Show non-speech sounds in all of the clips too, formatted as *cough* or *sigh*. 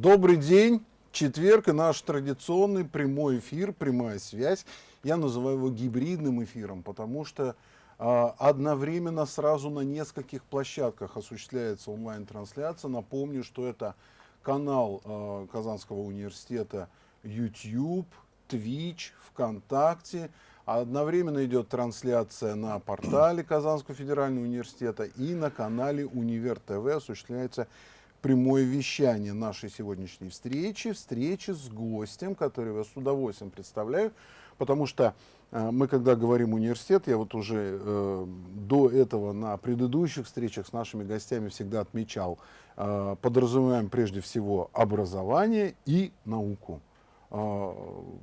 Добрый день. Четверг и наш традиционный прямой эфир, прямая связь. Я называю его гибридным эфиром, потому что э, одновременно сразу на нескольких площадках осуществляется онлайн-трансляция. Напомню, что это канал э, Казанского университета YouTube, Twitch, ВКонтакте. Одновременно идет трансляция на портале Казанского федерального университета и на канале Универ ТВ осуществляется прямое вещание нашей сегодняшней встречи, встречи с гостем, который я с удовольствием представляю, потому что э, мы, когда говорим университет, я вот уже э, до этого на предыдущих встречах с нашими гостями всегда отмечал, э, подразумеваем прежде всего образование и науку. Э,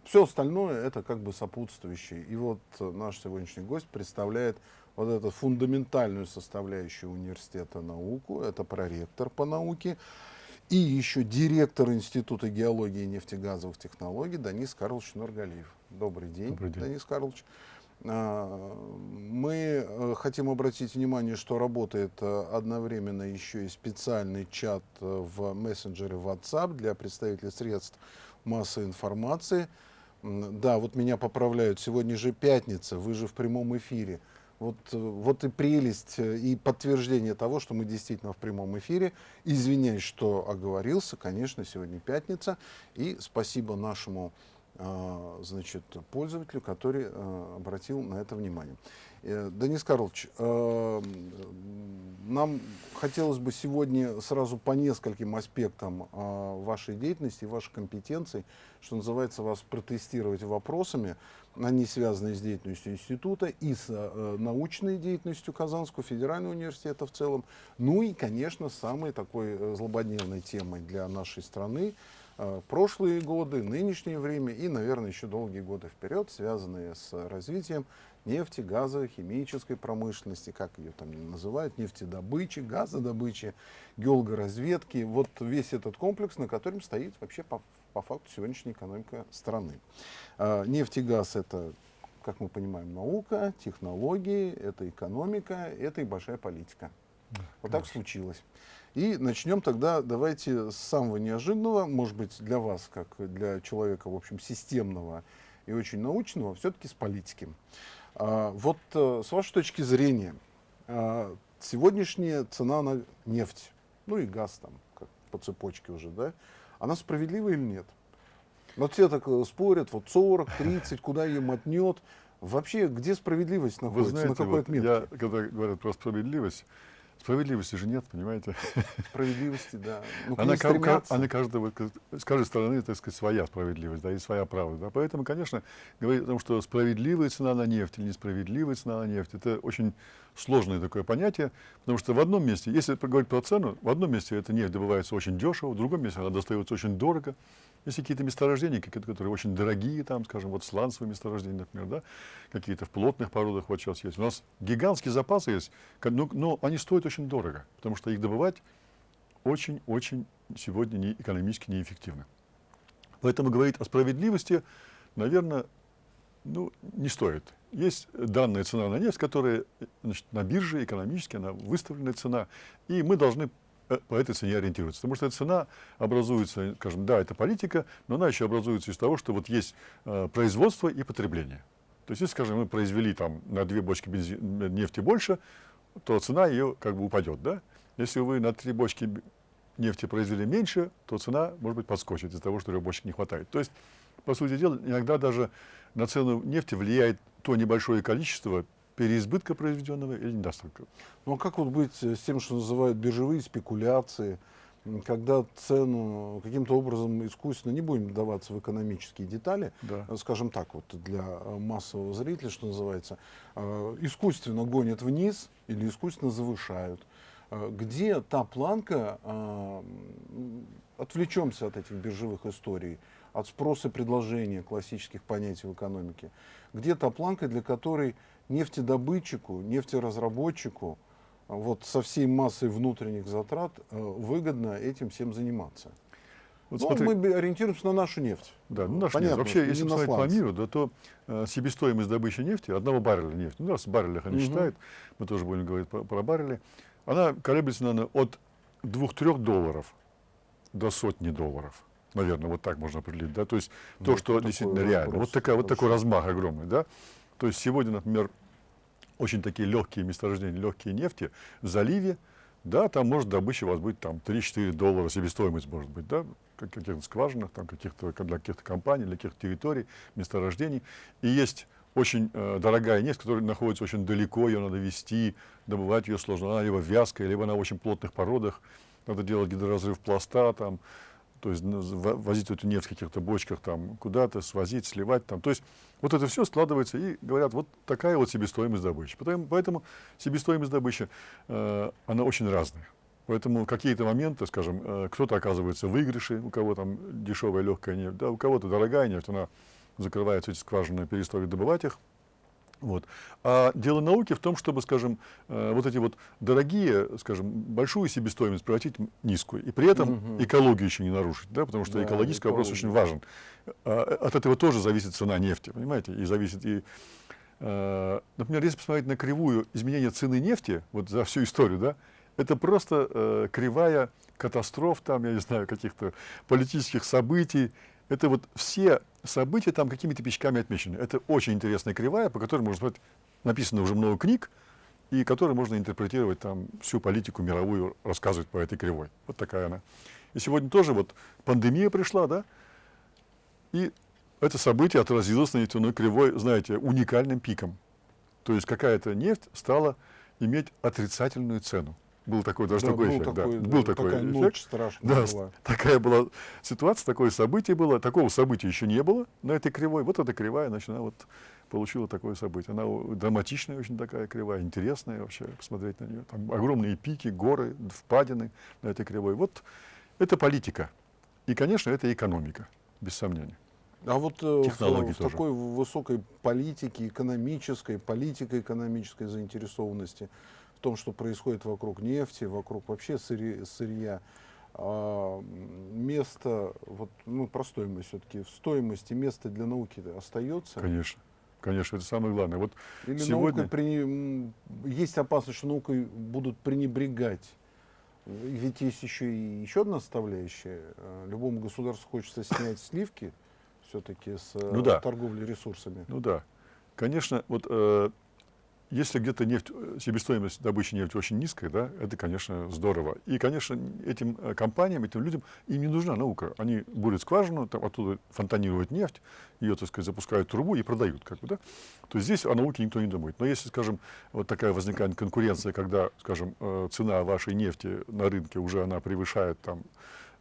все остальное это как бы сопутствующее. И вот наш сегодняшний гость представляет вот эту фундаментальную составляющую университета науку, это проректор по науке, и еще директор Института геологии и нефтегазовых технологий Данис Карлович Нургалиев. Добрый день, Добрый день. Данис Карлович. А, мы э, хотим обратить внимание, что работает э, одновременно еще и специальный чат э, в мессенджере WhatsApp для представителей средств массовой информации. Да, вот меня поправляют, сегодня же пятница, вы же в прямом эфире. Вот, э, вот и прелесть э, и подтверждение того, что мы действительно в прямом эфире. Извиняюсь, что оговорился. Конечно, сегодня пятница. И спасибо нашему э, значит, пользователю, который обратил на это внимание. Денис Карлович, нам хотелось бы сегодня сразу по нескольким аспектам вашей деятельности, вашей компетенции, что называется, вас протестировать вопросами они связаны с деятельностью института и с э, научной деятельностью Казанского федерального университета в целом. Ну и, конечно, самой такой э, злободневной темой для нашей страны э, прошлые годы, нынешнее время и, наверное, еще долгие годы вперед, связанные с развитием нефти, газа, химической промышленности, как ее там называют, нефтедобычи, газодобычи, геологоразведки. Вот весь этот комплекс, на котором стоит вообще по, по факту сегодняшняя экономика страны. А, нефть и газ это, как мы понимаем, наука, технологии, это экономика, это и большая политика. Вот так случилось. И начнем тогда, давайте с самого неожиданного, может быть, для вас, как для человека, в общем, системного и очень научного, все-таки с политики. А, вот а, с вашей точки зрения, а, сегодняшняя цена на нефть, ну и газ там, как по цепочке уже, да, она справедлива или нет? Вот все так э, спорят, вот 40, 30, куда ее мотнет. Вообще, где справедливость находится, Вы знаете, на какой вот отметке? Я, когда говорят про справедливость, справедливости же нет, понимаете? Справедливости, да. Ну, она, стремятся. она каждого, с каждой стороны, так сказать, своя справедливость, да, и своя правда. Да. Поэтому, конечно, говорить о том, что справедливая цена на нефть или несправедливая цена на нефть, это очень сложное такое понятие, потому что в одном месте, если говорить про цену, в одном месте эта нефть добывается очень дешево, в другом месте она достается очень дорого. Есть какие-то месторождения, какие-то, которые очень дорогие, там, скажем, вот сланцевые месторождения, например, да, какие-то в плотных породах вот сейчас есть. У нас гигантские запасы есть, но, но они стоят очень дорого, потому что их добывать очень-очень сегодня не, экономически неэффективно. Поэтому говорить о справедливости, наверное, ну, не стоит. Есть данная цена на нефть, которая значит, на бирже экономически, она выставленная цена, и мы должны э, по этой цене ориентироваться. Потому что эта цена образуется, скажем, да, это политика, но она еще образуется из того, что вот есть э, производство и потребление. То есть, если, скажем, мы произвели там на две бочки бензи- м, нефти больше, то цена ее как бы упадет, да? Если вы на три бочки нефти произвели меньше, то цена, может быть, подскочит из-за того, что бочек не хватает. То есть, по сути дела, иногда даже на цену нефти влияет то небольшое количество переизбытка произведенного или недостатка. Ну а как вот быть с тем, что называют биржевые спекуляции, когда цену каким-то образом искусственно, не будем вдаваться в экономические детали, Да. э, скажем так, вот для э, массового зрителя, что называется, э, искусственно гонят вниз или искусственно завышают. Где та планка, отвлечемся от этих биржевых историй, от спроса и предложения классических понятий в экономике, где та планка, для которой нефтедобытчику, нефтеразработчику вот со всей массой внутренних затрат э, выгодно этим всем заниматься. Вот ну, смотри- мы ориентируемся на нашу нефть. Да, ну, наш Понятно, нефть. Вообще, если посмотреть по миру, да, то э, себестоимость добычи нефти, одного барреля нефти, ну, раз в баррелях они Мгм. считают, мы тоже будем говорить про, про баррели, она колеблется, наверное, от 2-3 долларов до сотни долларов. Наверное, вот так можно определить. Да? То есть то, что такой действительно реально. Вот, такая, вот такой размах огромный. Да? То есть сегодня, например, очень такие легкие месторождения, легкие нефти в заливе, да, там может добыча у вас быть там 3-4 доллара себестоимость может быть, да, как- каких-то скважинах, там каких-то, для каких-то компаний, для каких-то территорий, месторождений. И есть очень э, дорогая нефть, которая находится очень далеко, ее надо везти, добывать ее сложно. Она либо вязкая, либо на очень плотных породах. Надо делать гидроразрыв пласта, там, то есть ну, во- возить эту нефть в каких-то бочках там куда-то, свозить, сливать там. То есть вот это все складывается и говорят, вот такая вот себестоимость добычи. Поэтому, поэтому себестоимость добычи, э, она очень разная. Поэтому какие-то моменты, скажем, э, кто-то оказывается в выигрыше, у кого там дешевая легкая нефть, да, у кого-то дорогая нефть, она закрывается эти скважины, перестает добывать их. Вот. А дело науки в том, чтобы, скажем, э, вот эти вот дорогие, скажем, большую себестоимость превратить в низкую. И при этом Мгм. экологию еще не нарушить, да, потому что Да, экологический вопрос экология. очень важен. А, От этого тоже зависит цена нефти, понимаете? И зависит и, э, например, если посмотреть на кривую изменения цены нефти, вот за всю историю, да, это просто э, кривая катастроф, там, я не знаю, каких-то политических событий. Это вот все события там какими-то печками отмечены. Это очень интересная кривая, по которой можно смотреть, написано уже много книг, и которой можно интерпретировать там всю политику мировую, рассказывать по этой кривой. Вот такая она. И сегодня тоже вот пандемия пришла, да, и это событие отразилось на нефтяной кривой, знаете, уникальным пиком. То есть какая-то нефть стала иметь отрицательную цену. Был такой даже Да, такой был эффект. да. такой, Был да, такой такая эффект. ночь страшная Да, была. *laughs* такая была ситуация, такое событие было. Такого события еще не было на этой кривой. Вот эта кривая, значит, она вот получила такое событие. Она драматичная очень такая кривая, интересная вообще посмотреть на нее. Там огромные пики, горы, впадины на этой кривой. Вот это политика. И, конечно, это экономика, без сомнения. А вот э, в- Технологии в, тоже. такой высокой политике, экономической, политико-экономической заинтересованности в том, что происходит вокруг нефти, вокруг вообще сыри- сырья, а, место, вот, ну, про стоимость все-таки, в стоимости место для науки остается? Конечно. Конечно, это самое главное. Вот Или сегодня... м, есть опасность, что наукой будут пренебрегать? Ведь есть еще и еще одна составляющая. Э, Любому государству хочется снять сливки все-таки с Ну да. торговли ресурсами. Ну да. Конечно, вот э, если где-то нефть, э, себестоимость добычи нефти очень низкая, да, это, конечно, здорово. И, конечно, этим э, компаниям, этим людям, им не нужна наука. Они бурят скважину, там оттуда фонтанируют нефть, ее, так сказать, запускают трубу и продают, как бы, да. То есть здесь о науке никто не думает. Но если, скажем, вот такая возникает конкуренция, когда, скажем, э, цена вашей нефти на рынке уже она превышает там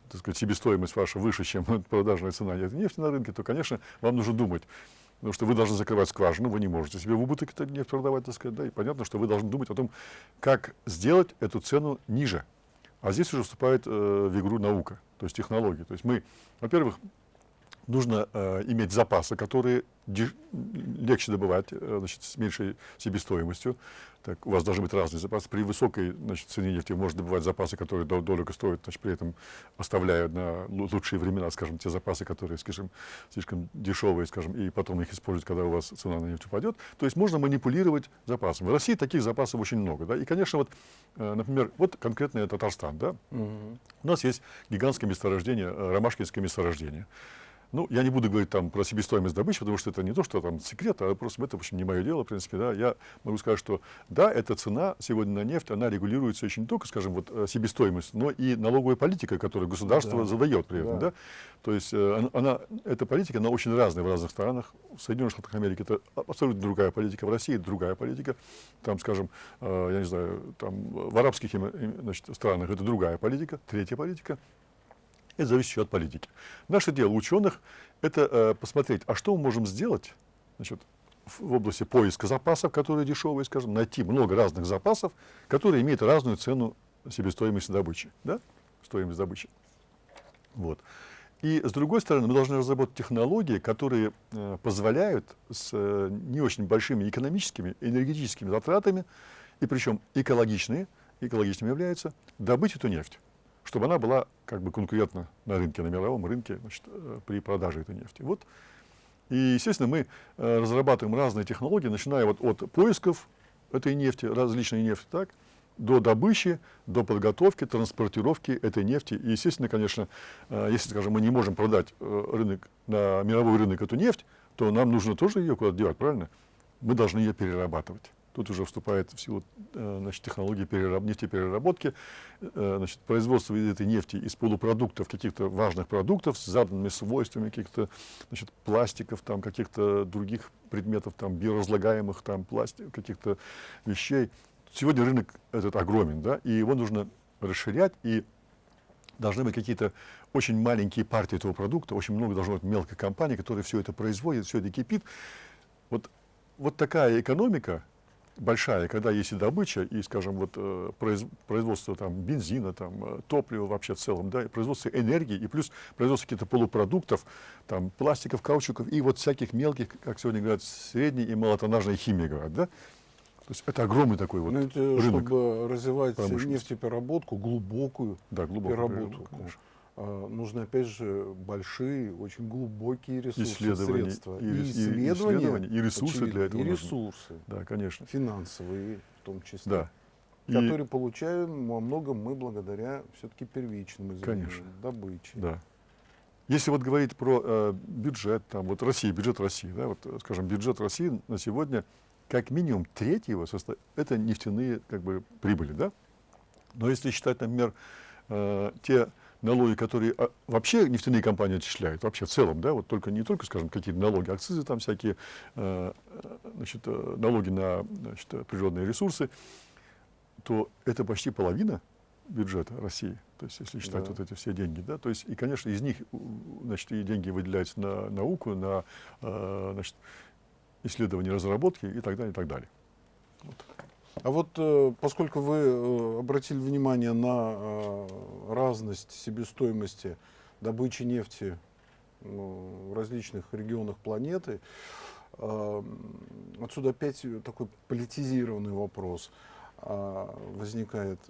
так сказать, себестоимость ваша выше, чем *laughs* продажная цена нефти на рынке, то, конечно, вам нужно думать. Потому что вы должны закрывать скважину, вы не можете себе в убыток эту нефть продавать, так сказать, да, и понятно, что вы должны думать о том, как сделать эту цену ниже. А здесь уже вступает э, в игру наука, то есть технологии. То есть мы, во-первых, нужно э, иметь запасы, которые легче добывать, э, значит, с меньшей себестоимостью. Так, у вас должны быть разные запасы. При высокой значит, цене нефти можно добывать запасы, которые дол- дорого стоят, значит, при этом оставляя на лу- лучшие времена, скажем, те запасы, которые, скажем, слишком дешевые, скажем, и потом их использовать, когда у вас цена на нефть упадет. То есть можно манипулировать запасами. В России таких запасов очень много. Да? И, конечно, вот, э, например, вот конкретно Татарстан. Да? Мгм. У нас есть гигантское месторождение, э, Ромашкинское месторождение. Ну, я не буду говорить там про себестоимость добычи, потому что это не то, что там секрет, а просто это, в общем, не мое дело, в принципе, да. Я могу сказать, что да, эта цена сегодня на нефть, она регулируется еще не только, скажем, вот э, себестоимость, но и налоговая политика, которую государство Да. задает при этом, Да. да. То есть э, она- она, эта политика, она очень разная в разных странах. В Соединенных Штатах Америки это абсолютно другая политика, в России другая политика. Там, скажем, э, я не знаю, там в арабских значит, странах это другая политика, третья политика. Это зависит еще от политики. Наше дело ученых – это э, посмотреть, а что мы можем сделать значит, в, области поиска запасов, которые дешевые, скажем, найти много разных запасов, которые имеют разную цену себестоимости добычи, да? стоимость добычи. Вот. И с другой стороны, мы должны разработать технологии, которые э, позволяют с э, не очень большими экономическими, энергетическими затратами, и причем экологичные, экологичными являются, добыть эту нефть, чтобы она была как бы конкурентна на рынке, на мировом рынке значит, э, при продаже этой нефти. Вот. И, естественно, мы э, разрабатываем разные технологии, начиная вот от поисков этой нефти, различной нефти, так, до добычи, до подготовки, транспортировки этой нефти. И, естественно, конечно, э, если, скажем, мы не можем продать рынок, на мировой рынок эту нефть, то нам нужно тоже ее куда-то девать, правильно? Мы должны ее перерабатывать. Тут уже вступает в силу э, значит, технологии перераб, нефтепереработки, значит, производство этой нефти из полупродуктов, каких-то важных продуктов с заданными свойствами каких-то значит, пластиков, там, каких-то других предметов, там, биоразлагаемых там, пластик, каких-то вещей. Сегодня рынок этот огромен, да, и его нужно расширять, и должны быть какие-то очень маленькие партии этого продукта, очень много должно быть мелкой компании, которая все это производит, все это кипит. Вот, вот такая экономика большая, когда есть и добыча, и, скажем, вот, э, производство там, бензина, там, э, топлива вообще в целом, да, и производство энергии, и плюс производство каких-то полупродуктов, там, пластиков, каучуков, и вот всяких мелких, как сегодня говорят, средней и малотоннажной химии, говорят, да, то есть это огромный такой вот Но ну, это, рынок. Чтобы развивать нефтепереработку, глубокую да, глубокую переработку, а, нужны опять же большие, очень глубокие ресурсы, исследования, средства. И, и, исследования, исследования, и ресурсы очевидно, для этого. И ресурсы. Да, конечно. Финансовые в том числе. Да. Которые и... получаем во многом мы благодаря все-таки первичным конечно. добыче. Да. Если вот говорить про э, бюджет, там, вот России, бюджет России, да, вот, скажем, бюджет России на сегодня как минимум треть его состав, это нефтяные как бы, прибыли. Да? Но если считать, например, э, те налоги, которые а, вообще нефтяные компании отчисляют, вообще в целом, да, вот только не только, скажем, какие-то налоги, акцизы, там всякие, э, значит, э, налоги на значит, природные ресурсы, то это почти половина бюджета России. То есть, если считать да. вот эти все деньги, да, то есть, и, конечно, из них, значит, и деньги выделяются на науку, на, э, значит, исследования, разработки и так далее, и так далее. Вот. А вот э, поскольку вы э, обратили внимание на э, разность себестоимости добычи нефти ну, в различных регионах планеты, отсюда опять такой политизированный вопрос возникает.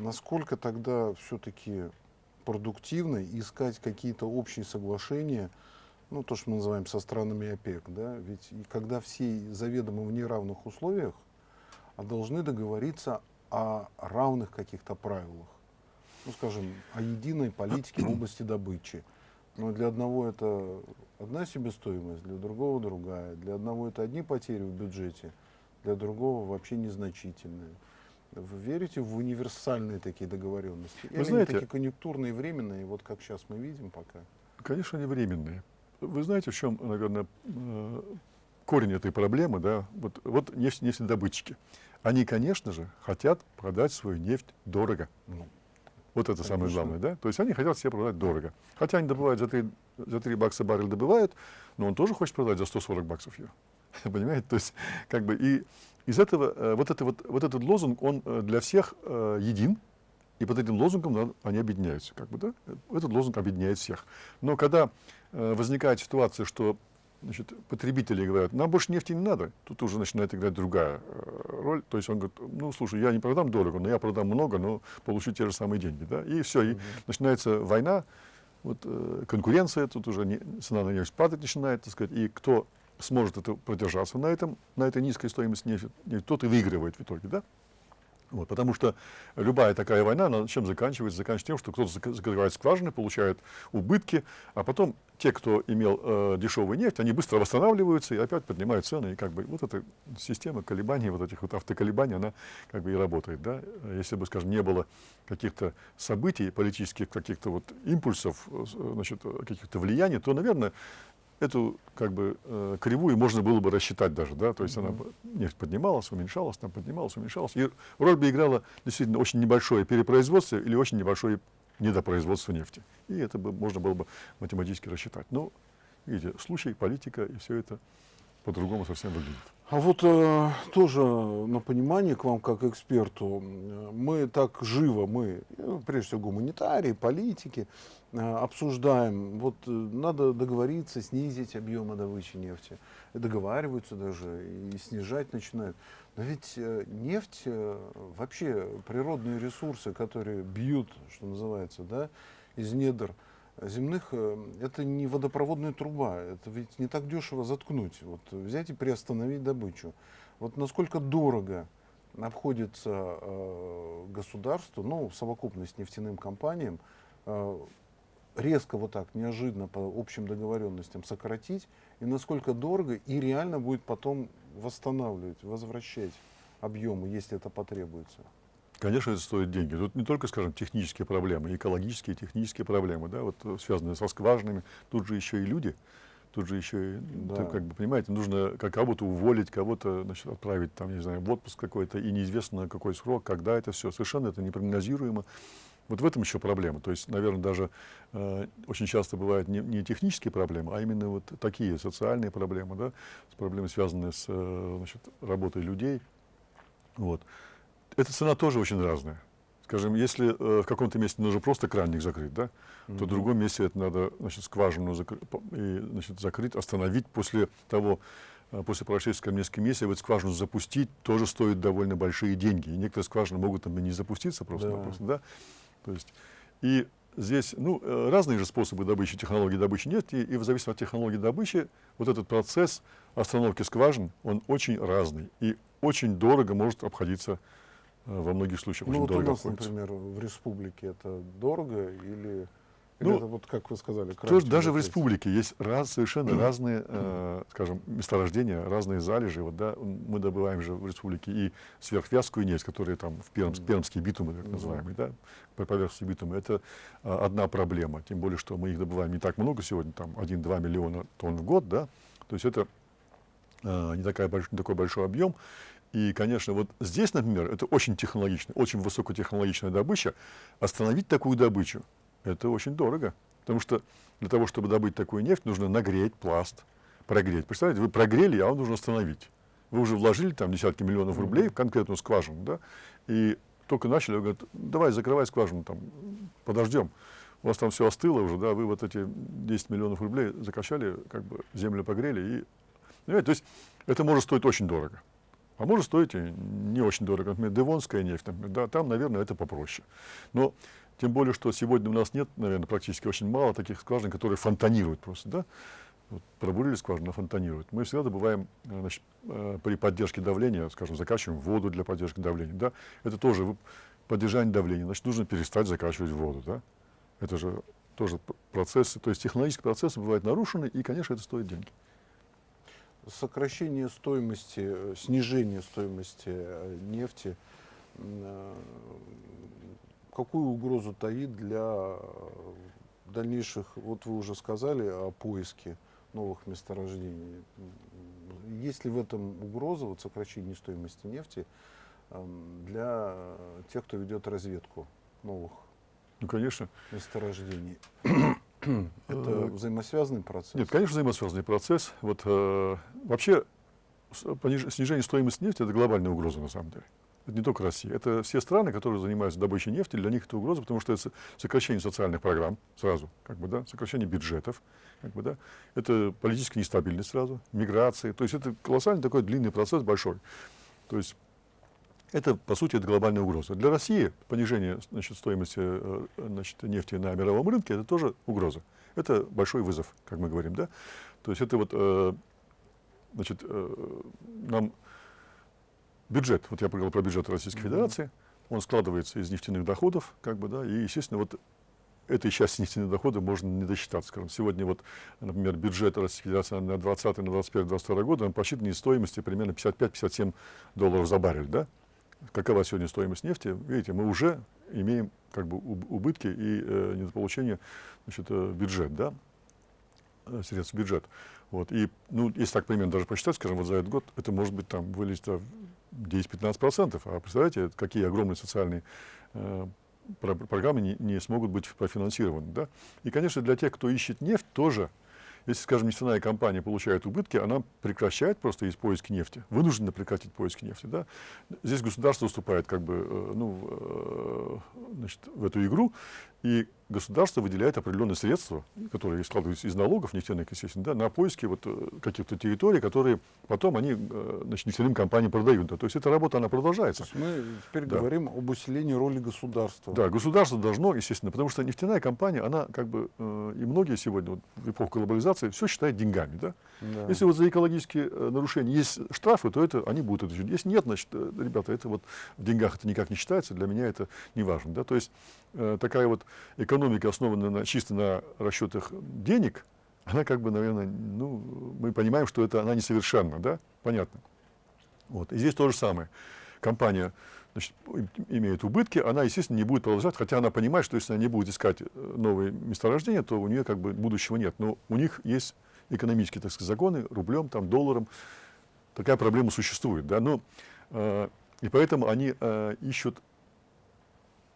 Насколько тогда все-таки продуктивно искать какие-то общие соглашения ну, то, что мы называем со странами ОПЕК, да, ведь когда все заведомо в неравных условиях, а должны договориться о равных каких-то правилах, ну, скажем, о единой политике в области добычи. Но для одного это одна себестоимость, для другого другая. Для одного это одни потери в бюджете, для другого вообще незначительные. Вы верите в универсальные такие договоренности? Вы Или знаете, такие конъюнктурные, временные, вот как сейчас мы видим пока? Конечно, они временные. Вы знаете, в чем, наверное, э, корень этой проблемы, да? Вот, вот нефть, нефтедобытчики. Они, конечно же, хотят продать свою нефть дорого. Ну, вот это конечно. самое главное, да? То есть они хотят себе продать дорого. Хотя они добывают за 3, за 3 бакса баррель добывают, но он тоже хочет продать за 140 баксов ее. *laughs* Понимаете? То есть, как бы, и из этого, э, вот, это вот, вот этот лозунг, он э, для всех един, и под этим лозунгом они объединяются. Как бы, да? Этот лозунг объединяет всех. Но когда э, возникает ситуация, что значит, потребители говорят, нам больше нефти не надо, тут уже начинает играть другая э, роль. То есть он говорит, ну, слушай, я не продам дорого, но я продам много, но получу те же самые деньги. Да? И все, и начинается война, вот, э, конкуренция, тут уже не, цена на нефть падать начинает, так сказать, и кто сможет это продержаться на, этом, на этой низкой стоимости нефти, тот и выигрывает в итоге. Да? Вот, потому что любая такая война, она чем заканчивается? Заканчивается тем, что кто-то закрывает скважины, получает убытки, а потом те, кто имел э, дешевую нефть, они быстро восстанавливаются и опять поднимают цены. И как бы вот эта система колебаний, вот этих вот автоколебаний, она как бы и работает. Да? Если бы, скажем, не было каких-то событий политических, каких-то вот импульсов, э, значит, каких-то влияний, то, наверное, эту как бы э, кривую можно было бы рассчитать даже, да, то есть mm -hmm. она нефть поднималась, уменьшалась, там поднималась, уменьшалась, и роль бы играла действительно очень небольшое перепроизводство или очень небольшое недопроизводство нефти, и это бы можно было бы математически рассчитать. Но видите, случай, политика и все это по-другому совсем выглядит. А вот э, тоже на понимание к вам как эксперту, мы так живо, мы, ну, прежде всего гуманитарии, политики, э, обсуждаем, вот э, надо договориться, снизить объемы добычи нефти. Договариваются даже и снижать начинают. Но ведь э, нефть, э, вообще природные ресурсы, которые бьют, что называется, да, из недр, земных, э, это не водопроводная труба, это ведь не так дешево заткнуть, вот взять и приостановить добычу. Вот насколько дорого обходится э, государству, ну, в совокупность нефтяным компаниям, э, резко вот так, неожиданно по общим договоренностям сократить, и насколько дорого, и реально будет потом восстанавливать, возвращать объемы, если это потребуется. Конечно, это стоит деньги. Тут не только, скажем, технические проблемы, экологические, технические проблемы, да, вот э, связанные со скважинами, тут же еще и люди, тут же еще и, Да. так, как бы, понимаете, нужно кого-то уволить, кого-то, значит, отправить, там, не знаю, в отпуск какой-то, и неизвестно на какой срок, когда это все, совершенно это непрогнозируемо. Вот в этом еще проблема. То есть, наверное, даже э, очень часто бывают не, не технические проблемы, а именно вот такие социальные проблемы, да, с проблемами, связанные с э, значит, работой людей. Вот. Эта цена тоже очень разная. Скажем, если э, в каком-то месте нужно просто кранник закрыть, да, то в другом месте это надо значит, скважину закры- и, значит, закрыть, остановить после того, э, после прошествия скажем, нескольких месяцев, эту скважину запустить тоже стоит довольно большие деньги. И некоторые скважины могут там и не запуститься просто, Да. да. То есть, и здесь ну, э, разные же способы добычи, технологии добычи нефти, и в зависимости от технологии добычи вот этот процесс остановки скважин, он очень разный и очень дорого может обходиться во многих случаях. Ну очень вот у дорого нас, обходится. например, в республике это дорого или, или Ну, это вот как вы сказали, Тоже даже в республике есть раз, совершенно *clears throat* разные, э, скажем, месторождения, разные залежи. Вот, да, мы добываем же в республике и сверхвязкую нефть, которая там в Пермс, Мгм. пермские битумы, так Мгм. называемые, да, по поверхности битума. Это а, одна проблема, тем более, что мы их добываем не так много сегодня, там 1-2 миллиона тонн в год, да, то есть это э, не, такая больш- не такой большой объем. И, конечно, вот здесь, например, это очень технологичная, очень высокотехнологичная добыча. Остановить такую добычу – это очень дорого. Потому что для того, чтобы добыть такую нефть, нужно нагреть пласт, прогреть. Представляете, вы прогрели, а вам нужно остановить. Вы уже вложили там десятки миллионов рублей в конкретную скважину, да, и только начали, говорят, давай закрывай скважину, там, подождем. У вас там все остыло уже, да, вы вот эти 10 миллионов рублей закачали, как бы землю погрели, и, понимаете, то есть это может стоить очень дорого. А может стоить и не очень дорого. Например, Девонская нефть, например, да, там, наверное, это попроще. Но тем более, что сегодня у нас нет, наверное, практически очень мало таких скважин, которые фонтанируют просто, да. Вот пробурили скважину, фонтанирует. Мы всегда добываем э, значит, э, при поддержке давления, скажем, закачиваем воду для поддержки давления. Да? Это тоже поддержание давления. Значит, нужно перестать закачивать воду. Да? Это же тоже процессы, то есть технологические процессы бывают нарушены, и, конечно, это стоит деньги. Сокращение стоимости, э, снижение стоимости э, нефти, э, какую угрозу таит для дальнейших, вот вы уже сказали о поиске новых месторождений. Есть ли в этом угроза, вот сокращение стоимости нефти, эм, для тех, кто ведет разведку новых Ну, конечно. месторождений? *clears throat* Это Э, взаимосвязанный процесс? Нет, конечно, взаимосвязанный процесс. Вот, э, вообще снижение стоимости нефти – это глобальная угроза на самом деле. Это не только Россия. Это все страны, которые занимаются добычей нефти, для них это угроза, потому что это со- сокращение социальных программ сразу, как бы, да, сокращение бюджетов, как бы, да, это политическая нестабильность сразу, миграция. То есть это колоссальный такой длинный процесс, большой. То есть это, по сути, это глобальная угроза. Для России понижение значит, стоимости э, значит, нефти на мировом рынке – это тоже угроза. Это большой вызов, как мы говорим. Да? То есть это вот, э, значит, э, нам бюджет, вот я поговорил про бюджет Российской Мгм. Федерации, он складывается из нефтяных доходов, как бы, да, и, естественно, вот этой части нефтяных доходов можно не досчитаться. Скажем, сегодня вот, например, бюджет Российской Федерации на 20, на 21, 22 год, он посчитан из стоимости примерно 55-57 долларов за баррель, да? Какова сегодня стоимость нефти? Видите, мы уже имеем как бы уб- убытки и э, недополучение значит, э, бюджет, да? Э, средств бюджет. Вот. И, ну, если так примерно даже посчитать, скажем, вот за этот год, это может быть там вылезет а, 10-15%. А представляете, какие огромные социальные э, про- программы не, не смогут быть профинансированы. Да? И, конечно, для тех, кто ищет нефть, тоже, если, скажем, нефтяная компания получает убытки, она прекращает просто из поиски нефти, вынуждена прекратить поиски нефти. Да? Здесь государство уступает как бы, э, ну, э, значит, в эту игру, и государство выделяет определенные средства, которые складываются из налогов нефтяных, естественно, да, на поиски вот э, каких-то территорий, которые потом они э, значит, нефтяным компаниям продают. Да. То есть эта работа, она продолжается. То есть мы теперь Да. говорим об усилении роли государства. Да, государство должно, естественно, потому что нефтяная компания, она как бы, э, и многие сегодня, вот, в эпоху глобализации, все считают деньгами, да? Да. Если вот за экологические нарушения есть штрафы, то это они будут это считать. Если нет, значит, ребята, это вот в деньгах это никак не считается, для меня это не важно, да? То есть такая вот экономика, основанная на, чисто на расчетах денег, она как бы, наверное, ну, мы понимаем, что это она несовершенна, да? Понятно. Вот. И здесь то же самое. Компания значит, им- имеет убытки, она, естественно, не будет продолжать, хотя она понимает, что если она не будет искать э, новые месторождения, то у нее как бы будущего нет. Но у них есть экономические, так сказать, законы, рублем, там, долларом. Такая проблема существует. Да? Но, э, и поэтому они э, ищут,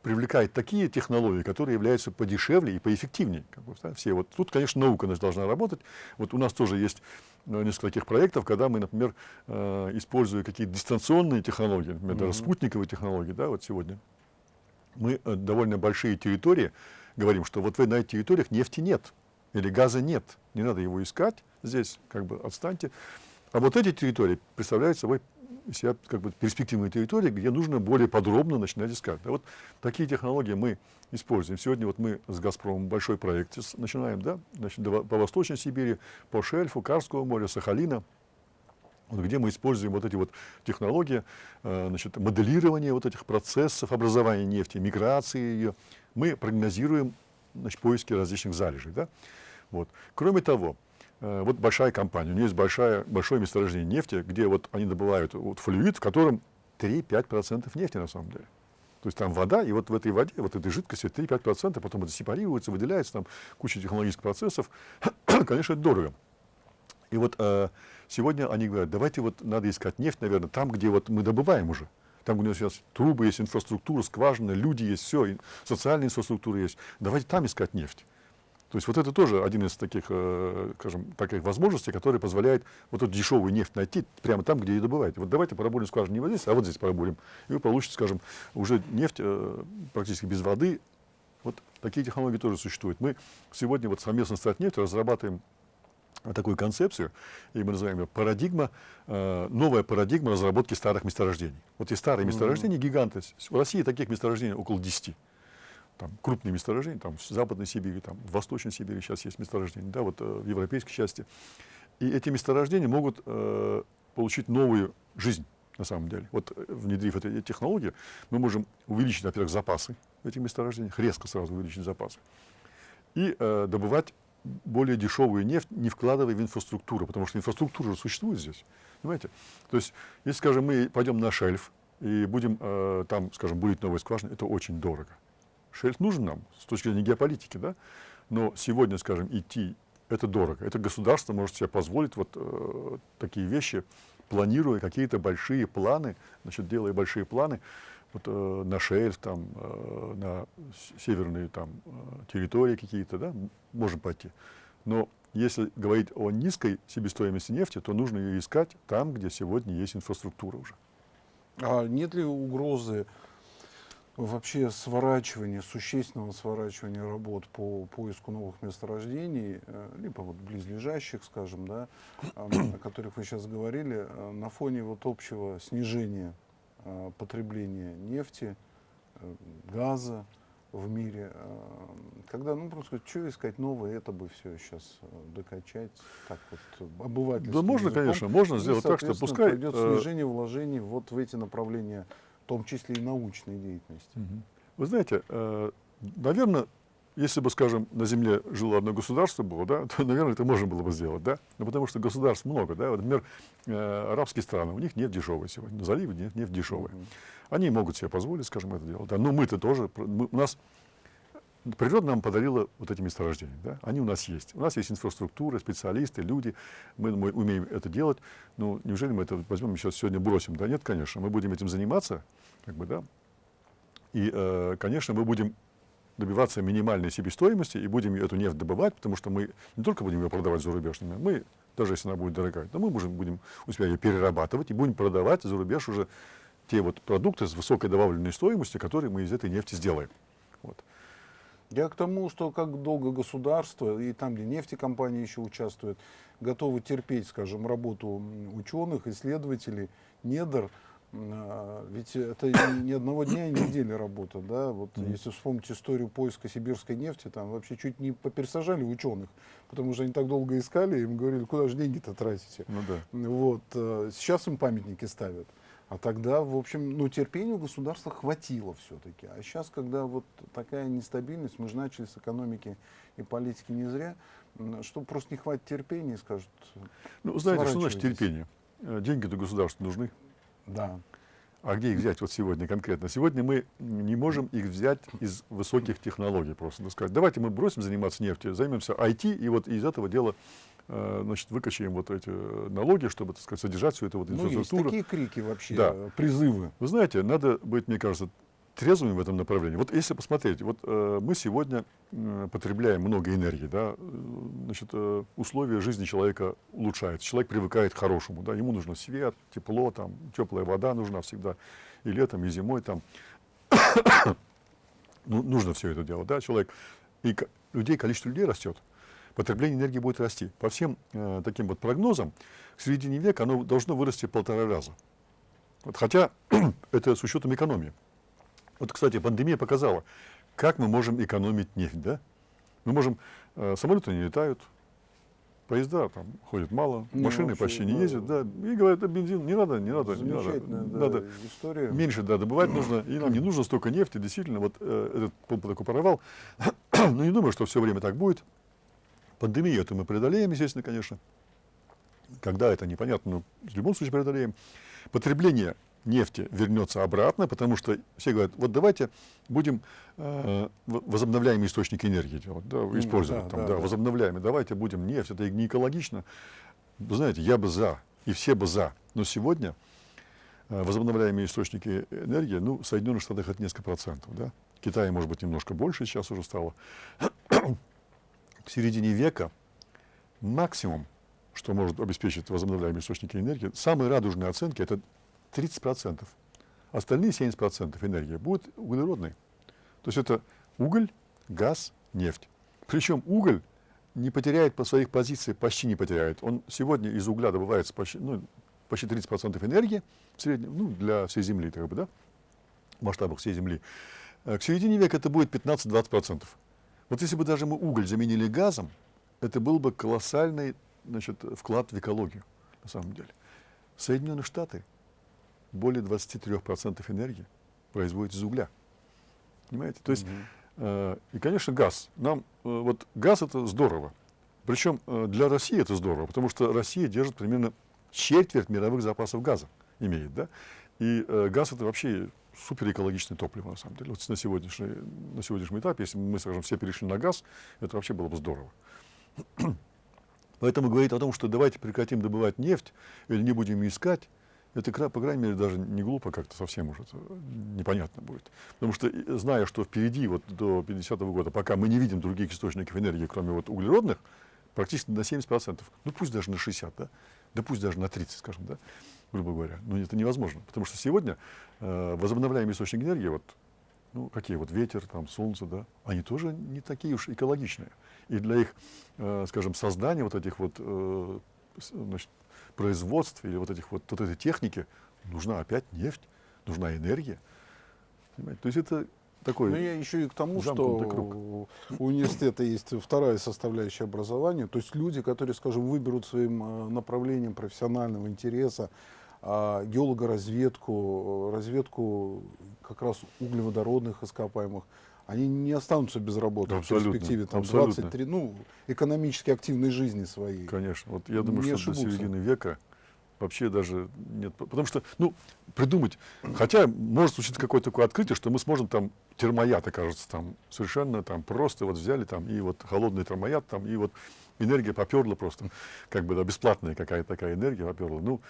привлекают такие технологии, которые являются подешевле и поэффективнее. Как бы, да, все. Вот тут, конечно, наука наша должна работать. Вот у нас тоже есть э, несколько таких проектов, когда мы, например, э, используя какие-то дистанционные технологии, например, даже Мгм. спутниковые технологии, да, вот сегодня, мы э, довольно большие территории говорим, что вот вы на этих территориях нефти нет или газа нет, не надо его искать здесь, как бы отстаньте. А вот эти территории представляют собой себя как бы перспективные территории, где нужно более подробно начинать искать. Да, вот такие технологии мы используем. Сегодня вот мы с «Газпромом» большой проект начинаем, да, значит, по Восточной Сибири, по шельфу, Карского моря, Сахалина, где мы используем вот эти вот технологии, э, значит, моделирования вот этих процессов образования нефти, миграции ее. Мы прогнозируем значит, поиски различных залежей. Да? Вот. Кроме того, вот большая компания, у нее есть большая, большое месторождение нефти, где вот они добывают вот флюид, в котором 3-5% нефти на самом деле. То есть там вода, и вот в этой воде, вот этой жидкости 3-5%, потом это сепарируется, выделяется, там куча технологических процессов. *coughs* Конечно, это дорого. И вот э, сегодня они говорят, давайте вот надо искать нефть, наверное, там, где вот мы добываем уже. Там, где у нас сейчас трубы есть, инфраструктура, скважины, люди есть, все, социальная инфраструктура есть. Давайте там искать нефть. То есть вот это тоже один из таких, э, скажем, таких возможностей, который позволяет вот эту дешевую нефть найти прямо там, где ее добываете. Вот давайте поработаем скважину не вот здесь, а вот здесь поработаем. И вы получите, скажем, уже нефть э, практически без воды. Вот такие технологии тоже существуют. Мы сегодня вот совместно с Татнефтью разрабатываем такую концепцию, и мы называем ее парадигма, э, новая парадигма разработки старых месторождений. Вот есть старые месторождения, гиганты. В России таких месторождений около 10 там, крупные месторождения, там, в Западной Сибири, там, в Восточной Сибири сейчас есть месторождения, да, вот э, в европейской части. И эти месторождения могут э, получить новую жизнь, на самом деле. Вот э, внедрив эти технологии, мы можем увеличить, во-первых, запасы в этих месторождениях, резко сразу увеличить запасы, и э, добывать более дешевую нефть, не вкладывая в инфраструктуру, потому что инфраструктура же существует здесь. Понимаете? То есть, если, скажем, мы пойдем на шельф и будем э, там, скажем, бурить новые скважины, это очень дорого. Шельф нужен нам с точки зрения геополитики, да? но сегодня, скажем, идти это дорого. Это государство может себе позволить вот э, такие вещи, планируя какие-то большие планы, значит, делая большие планы вот, э, на шельф, там, э, на северные там, э, территории какие-то, да, можем пойти. Но если говорить о низкой себестоимости нефти, то нужно ее искать там, где сегодня есть инфраструктура уже. А нет ли угрозы вообще сворачивания, существенного сворачивания работ по поиску новых месторождений, э, либо вот близлежащих, скажем, да, о которых вы сейчас говорили, э, на фоне вот общего снижения э, потребления нефти, газа в мире, когда, ну, просто что искать новое, это бы все сейчас докачать, так вот, обывательским Да можно, языком. конечно, можно И, сделать так, что пускай... пойдет э, снижение вложений вот в эти направления, том числе и научной деятельности. Вы знаете, э, наверное, если бы, скажем, на Земле жило одно государство было, да, то, наверное, это можно было бы сделать, да? Ну, потому что государств много, да? Вот, например, э, арабские страны, у них нет дешевой сегодня, нет, нефть дешевая. Они могут себе позволить, скажем, это делать, да? Но мы-то тоже, мы- у нас природа нам подарила вот эти месторождения, да? Они у нас есть. У нас есть инфраструктура, специалисты, люди, мы, мы умеем это делать. Ну, неужели мы это возьмем и сейчас сегодня бросим? Да нет, конечно, мы будем этим заниматься, как бы, да? И, э, конечно, мы будем добиваться минимальной себестоимости и будем эту нефть добывать, потому что мы не только будем ее продавать за рубеж, но мы, даже если она будет дорогая, но мы можем, будем у себя ее перерабатывать и будем продавать за рубеж уже те вот продукты с высокой добавленной стоимостью, которые мы из этой нефти сделаем. Вот. Я к тому, что как долго государство, и там, где нефтекомпании еще участвуют, готовы терпеть, скажем, работу ученых, исследователей, недр, ведь это ни одного дня и недели работа, да, вот mm -hmm. если вспомнить историю поиска сибирской нефти, там вообще чуть не попересажали ученых, потому что они так долго искали, им говорили, куда же деньги-то тратите. Ну да. Вот, э, сейчас им памятники ставят. А тогда, в общем, ну, терпению государства хватило все-таки. А сейчас, когда вот такая нестабильность, мы же начали с экономики и политики не зря, что просто не хватит терпения, скажут, Ну, знаете, что значит терпение? Э, деньги-то государству нужны. Да. А где их взять вот сегодня конкретно? Сегодня мы не можем их взять из высоких технологий просто. Ну, сказать, давайте мы бросим заниматься нефтью, займемся IT, и вот из этого дела Э, значит, выкачаем вот эти налоги, чтобы, так сказать, содержать всю эту вот инфраструктуру. Ну, есть такие крики вообще, да. призывы. Вы знаете, надо быть, мне кажется, трезвыми в этом направлении. Вот если посмотреть, вот э, мы сегодня э, потребляем много энергии, да, значит, э, условия жизни человека улучшаются, человек привыкает к хорошему, да, ему нужно свет, тепло, там, теплая вода нужна всегда, и летом, и зимой, там, *coughs* ну, нужно все это делать, да, человек, и людей, количество людей растет, потребление энергии будет расти. По всем э, таким вот прогнозам, к середине века оно должно вырасти в полтора раза. Вот, хотя *coughs* это с учетом экономии. Вот, кстати, пандемия показала, как мы можем экономить нефть. Да? Мы можем, э, самолеты не летают, поезда там ходят мало, не, машины вообще, почти не да, ездят, да, и говорят, это бензин, не надо, не надо, не надо, да, надо история. меньше, да, добывать нужно, и нам не нужно столько нефти, действительно, вот э, этот такой провал, *clears throat* но не думаю, что все время так будет, Пандемию это мы преодолеем, естественно, конечно. Когда это непонятно, но в любом случае преодолеем. Потребление нефти вернется обратно, потому что все говорят, вот давайте будем э, возобновляемые источники энергии делать, да, использовать, да, там, да, да, да. возобновляемые, давайте будем нефть, это не экологично. Вы знаете, я бы за, и все бы за, но сегодня э, возобновляемые источники энергии, ну, в Соединенных Штатах это несколько процентов, да, в Китае, может быть, немножко больше сейчас уже стало *coughs* в середине века максимум, что может обеспечить возобновляемые источники энергии, самые радужные оценки – это 30%. Остальные 70% энергии будут углеродной. То есть это уголь, газ, нефть. Причем уголь не потеряет по своих позициях, почти не потеряет. Он сегодня из угля добывается почти, ну, почти 30% энергии в среднем, ну, для всей Земли, как бы, да, в масштабах всей Земли. Э, к середине века это будет 15-20%. Вот если бы даже мы уголь заменили газом, это был бы колоссальный значит, вклад в экологию, на самом деле. Соединенные Штаты более 23% энергии производят из угля. Понимаете? То есть, э, и, конечно, газ. Нам, э, вот газ это здорово. Причем э, для России это здорово, потому что Россия держит примерно четверть мировых запасов газа, имеет, да? И э, газ это вообще суперэкологичное топливо, на самом деле. Вот на, сегодняшний, на сегодняшнем этапе, если мы, скажем, все перешли на газ, это вообще было бы здорово. *clears throat* Поэтому говорить о том, что давайте прекратим добывать нефть или не будем ее это, по крайней мере, даже не глупо как-то совсем уже непонятно будет. Потому что, зная, что впереди, вот до 50-го года, пока мы не видим других источников энергии, кроме вот углеродных, практически на 70%, ну пусть даже на 60%, да, да пусть даже на 30%, скажем, да, грубо говоря. Но это невозможно, потому что сегодня э, возобновляемые источники энергии, вот, ну, какие вот ветер, там, солнце, да, они тоже не такие уж экологичные. И для их, э, скажем, создания вот этих вот э, значит, производств или вот этих вот, вот этой техники нужна опять нефть, нужна энергия. Понимаете? То есть это такой. Ну, я еще и к тому, что круг. у университета есть вторая составляющая образования, то есть люди, которые, скажем, выберут своим э, направлением профессионального интереса а геологоразведку, разведку как раз углеводородных ископаемых, они не останутся без работы абсолютно, в перспективе там, абсолютно. 23, ну, экономически активной жизни своей. Конечно. Вот я думаю, не что ошибутся. до середины века вообще даже нет. Потому что, ну, придумать, хотя может случиться какое-то такое открытие, что мы сможем там термояд, окажется, там совершенно там просто вот взяли там и вот холодный термояд там и вот энергия поперла просто, как бы да, бесплатная какая-то такая энергия поперла. Ну,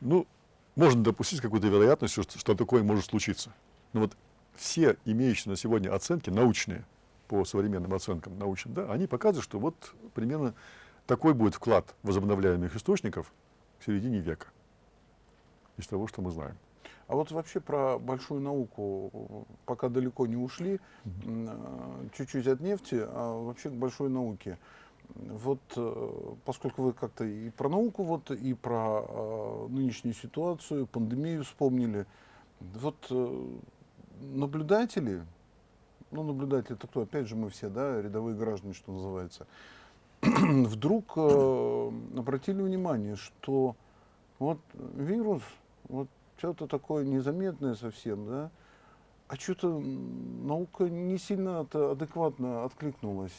ну, можно допустить какую-то вероятность, что, что такое может случиться. Но вот все имеющие на сегодня оценки научные, по современным оценкам научным, да, они показывают, что вот примерно такой будет вклад возобновляемых источников в середине века из того, что мы знаем. А вот вообще про большую науку, пока далеко не ушли, а, чуть-чуть от нефти, а вообще к большой науке. Вот э, поскольку вы как-то и про науку, вот, и про э, нынешнюю ситуацию, пандемию вспомнили, вот э, наблюдатели, ну наблюдатели это кто, опять же мы все, да, рядовые граждане, что называется, *clears throat* вдруг э, обратили внимание, что вот вирус, вот что-то такое незаметное совсем, да, а что-то наука не сильно это адекватно откликнулась.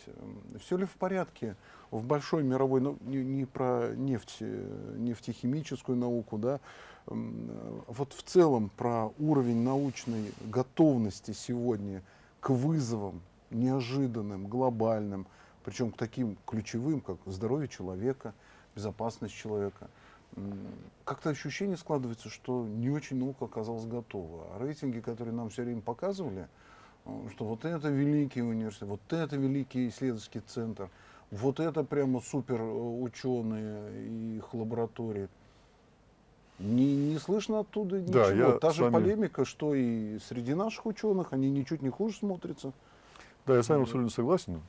Все ли в порядке в большой мировой, ну, не, не про нефть, э, нефтехимическую науку, да, вот в целом про уровень научной готовности сегодня к вызовам неожиданным, глобальным, причем к таким ключевым, как здоровье человека, безопасность человека – как-то ощущение складывается, что не очень наука оказалась готова. А рейтинги, которые нам все время показывали, э, что вот это великий университет, вот это великий исследовательский центр, вот это прямо супер э, ученые и их лаборатории. Не, не слышно оттуда ничего. Да, я Та же вами... полемика, что и среди наших ученых, они ничуть не хуже смотрятся. Да, я с вами абсолютно согласен.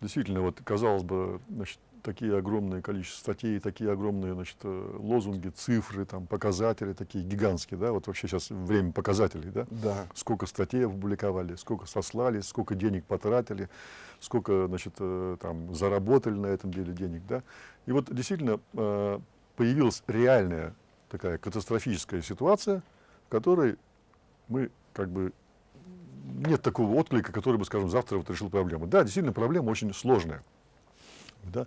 Действительно, вот казалось бы, значит, такие огромное количество статей, такие огромные значит, э, лозунги, цифры, там, показатели такие гигантские, да, вот вообще сейчас время показателей, да, да. сколько статей опубликовали, сколько сослали, сколько денег потратили, сколько, значит, э, там, заработали на этом деле денег, да, и вот действительно э, появилась реальная такая катастрофическая ситуация, в которой мы как бы нет такого отклика, который бы, скажем, завтра вот решил проблему. Да, действительно, проблема очень сложная. Да?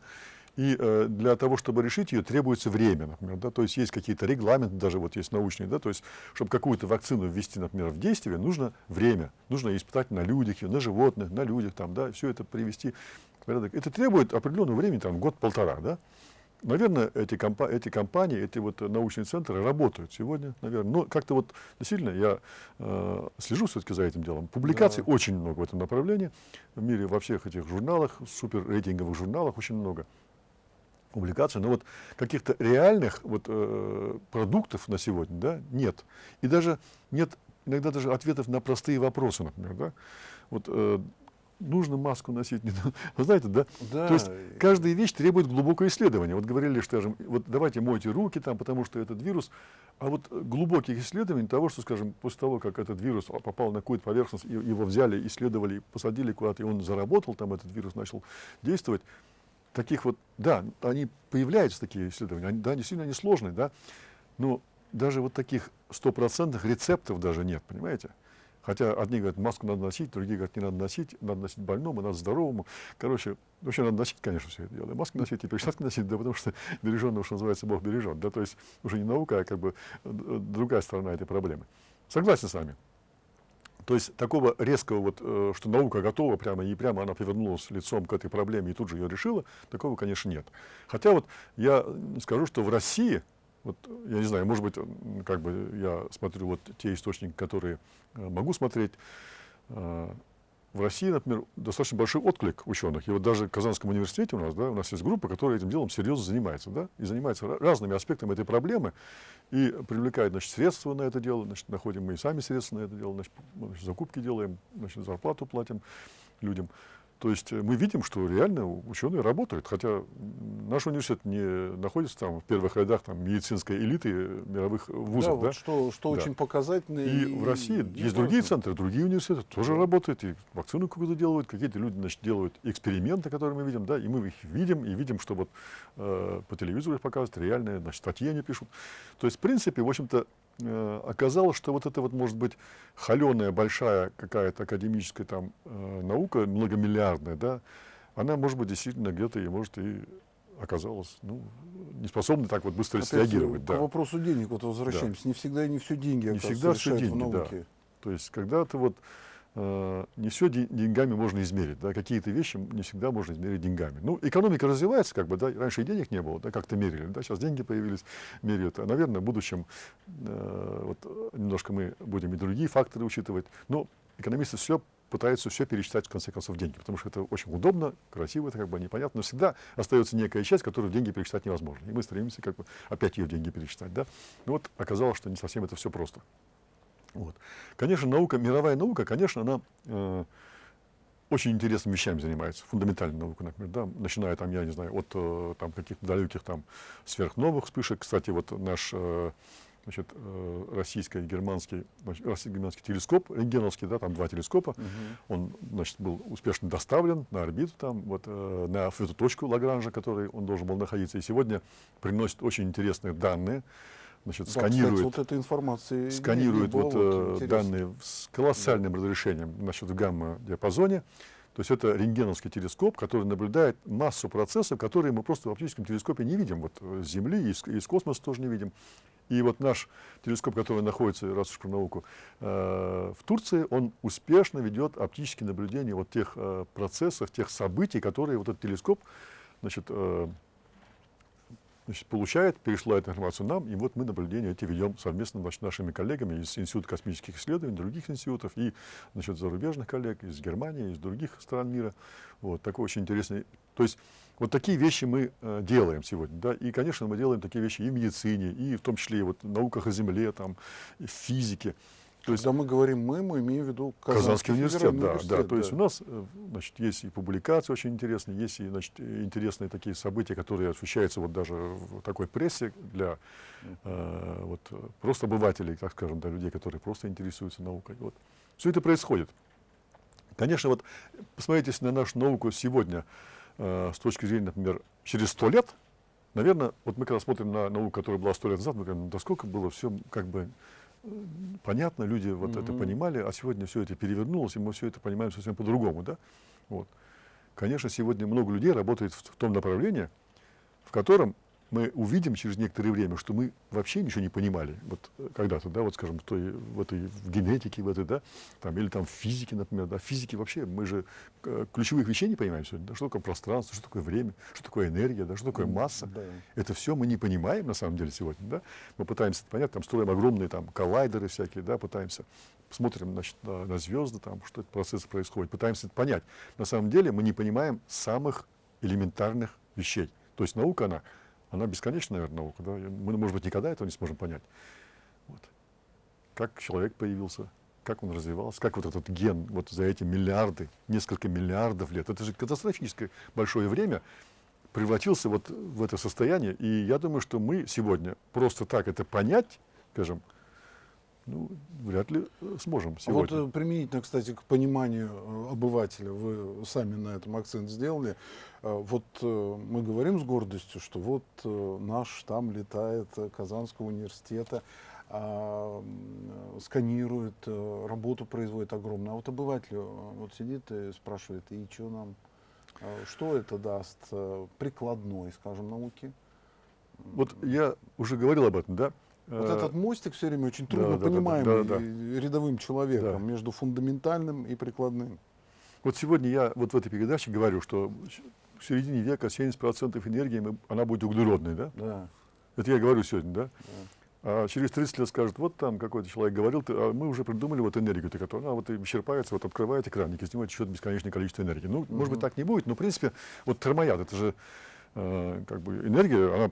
И э, для того, чтобы решить ее, требуется время, например, да, то есть есть какие-то регламенты, даже вот есть научные, да, то есть, чтобы какую-то вакцину ввести, например, в действие, нужно время, нужно испытать на людях, на животных, на людях, там, да, все это привести в порядок. Это требует определенного времени, там, год-полтора, да. Наверное, эти, компа эти компании, эти вот научные центры работают сегодня, наверное. Но как-то вот действительно я э, слежу все-таки за этим делом. Публикаций да. очень много в этом направлении. В мире во всех этих журналах, супер рейтинговых журналах очень много публикаций. Но вот каких-то реальных вот, э, продуктов на сегодня да, нет. И даже нет иногда даже ответов на простые вопросы, например. Да? Вот, э, нужно маску носить, не *laughs* Вы знаете, да? да? То есть каждая вещь требует глубокого исследования. Вот говорили, что, скажем, вот давайте мойте руки там, потому что этот вирус, а вот глубоких исследований того, что, скажем, после того, как этот вирус попал на какую-то поверхность, его взяли, исследовали, посадили куда-то, и он заработал, там этот вирус начал действовать, таких вот, да, они появляются такие исследования, они, да, действительно они сложные, да, но даже вот таких стопроцентных рецептов даже нет, понимаете? Хотя одни говорят, маску надо носить, другие говорят, не надо носить, надо носить больному, надо здоровому. Короче, вообще надо носить, конечно, все это дело. Маски носить и перчатки носить, да, потому что береженного, что называется, Бог бережет. Да, то есть уже не наука, а как бы э, другая сторона этой проблемы. Согласен с вами. То есть такого резкого, вот, э, что наука готова прямо и прямо она повернулась лицом к этой проблеме и тут же ее решила, такого, конечно, нет. Хотя вот я скажу, что в России вот, я не знаю, может быть, как бы я смотрю вот те источники, которые э, могу смотреть. Э, в России, например, достаточно большой отклик ученых. И вот даже в Казанском университете у нас, да, у нас есть группа, которая этим делом серьезно занимается, да, и занимается разными аспектами этой проблемы, и привлекает, значит, средства на это дело, значит, находим мы и сами средства на это дело, значит, закупки делаем, значит, зарплату платим людям. То есть э, мы видим, что реально ученые работают, хотя наш университет не находится там в первых рядах там, медицинской элиты мировых вузов. Да, да? Вот что, что да. очень показательно. И, и в России и есть другие центры, другие университеты тоже да. работают, и вакцину какую-то делают, какие-то люди значит, делают эксперименты, которые мы видим, да, и мы их видим, и видим, что вот э, по телевизору их показывают, реальные значит, статьи они пишут. То есть, в принципе, в общем-то, Э, оказалось, что вот это вот может быть холеная большая какая-то академическая там э, наука, многомиллиардная, да, она может быть действительно где-то и может и оказалась ну, не способна так вот быстро Опять среагировать. К да. вопросу денег вот возвращаемся. Да. Не всегда и не все деньги не всегда все деньги, в науке. Да. То есть когда ты вот э, не все деньгами можно измерить, да, какие-то вещи не всегда можно измерить деньгами. Ну, экономика развивается, как бы, да, раньше и денег не было, да, как-то мерили, да, сейчас деньги появились, меряют, а, наверное, в будущем э, вот, немножко мы будем и другие факторы учитывать, но экономисты все пытаются все пересчитать, в конце концов, в деньги, потому что это очень удобно, красиво, это как бы непонятно, но всегда остается некая часть, которую в деньги пересчитать невозможно. И мы стремимся как бы опять ее в деньги пересчитать. Да? Но вот оказалось, что не совсем это все просто. Вот. Конечно, наука, мировая наука, конечно, она э, очень интересными вещами занимается, фундаментальной наукой, например, да, начиная там, я не знаю, от э, там каких-то далеких там сверхновых вспышек. Кстати, вот наш э, значит, э, российско-германский, российско-германский телескоп, рентгеновский, да, там два телескопа, угу. он, значит, был успешно доставлен на орбиту, там, вот, э, на эту точку Лагранжа, который он должен был находиться, и сегодня приносит очень интересные данные, значит, да, сканирует, кстати, вот эта информация сканирует вот, вот данные с колоссальным да. разрешением значит, в гамма-диапазоне. То есть это рентгеновский телескоп, который наблюдает массу процессов, которые мы просто в оптическом телескопе не видим. Вот с Земли и из, из космоса тоже не видим. И вот наш телескоп, который находится, раз уж про науку, э, в Турции, он успешно ведет оптические наблюдения вот тех э, процессов, тех событий, которые вот этот телескоп значит, э, значит, получает, пересылает информацию нам, и вот мы наблюдения эти ведем совместно значит, нашими коллегами из Института космических исследований, других институтов, и значит, зарубежных коллег из Германии, из других стран мира. Вот, такой очень интересный. То есть вот такие вещи мы э, делаем сегодня. Да? И, конечно, мы делаем такие вещи и в медицине, и в том числе и вот в науках о Земле, там, и в физике. То есть, Когда мы говорим «мы», мы имеем в виду Казанский, Казанский университет, да, университет, да. То есть у нас э, значит, есть и публикации очень интересные, есть и значит, интересные такие события, которые освещаются вот даже в такой прессе для э, вот, просто обывателей, так скажем, для людей, которые просто интересуются наукой. Вот. Все это происходит. Конечно, вот посмотрите на нашу науку сегодня э, с точки зрения, например, через сто лет, наверное, вот мы когда смотрим на науку, которая была сто лет назад, мы говорим, да сколько было все как бы понятно, люди вот mm-hmm. это понимали, а сегодня все это перевернулось, и мы все это понимаем совсем по-другому, да? Вот. Конечно, сегодня много людей работает в, в том направлении, в котором мы увидим через некоторое время, что мы вообще ничего не понимали. Вот э, когда-то, да, вот скажем, в, той, в этой в генетике, в этой, да, там, или там в физике, например, да, в физике вообще мы же э, ключевых вещей не понимаем сегодня. Да, что такое пространство, что такое время, что такое энергия, да, что такое масса. Да. Это все мы не понимаем на самом деле сегодня, да. Мы пытаемся понять, там строим огромные там коллайдеры всякие, да, пытаемся смотрим значит, на, на звезды, там, что это процесс происходит, пытаемся это понять. На самом деле мы не понимаем самых элементарных вещей. То есть наука, она она бесконечна, наверное, наука. Да? Мы, может быть, никогда этого не сможем понять. Вот. Как человек появился, как он развивался, как вот этот ген вот за эти миллиарды, несколько миллиардов лет, это же катастрофическое большое время, превратился вот в это состояние. И я думаю, что мы сегодня просто так это понять, скажем, ну, вряд ли э, сможем сегодня. Вот э, применительно, кстати, к пониманию э, обывателя, вы сами на этом акцент сделали. Вот мы говорим с гордостью, что вот наш там летает Казанского университета, а, сканирует, работу производит огромную. А вот обыватель вот сидит и спрашивает, и что нам, что это даст прикладной, скажем, науки? Вот я уже говорил об этом, да? Вот э, этот мостик все время очень трудно да, понимаемый да, да, да, рядовым человеком да. между фундаментальным и прикладным. Вот сегодня я вот в этой передаче говорю, что в середине века 70% энергии мы, она будет углеродной, да? Да. Это я говорю сегодня, да? да. А через 30 лет скажут, вот там какой-то человек говорил, а мы уже придумали вот энергию, которая она вот исчерпается, вот открываете краник, из него течет бесконечное количество энергии. Ну, угу. может быть, так не будет, но в принципе, вот термояд, это же э, как бы энергия, она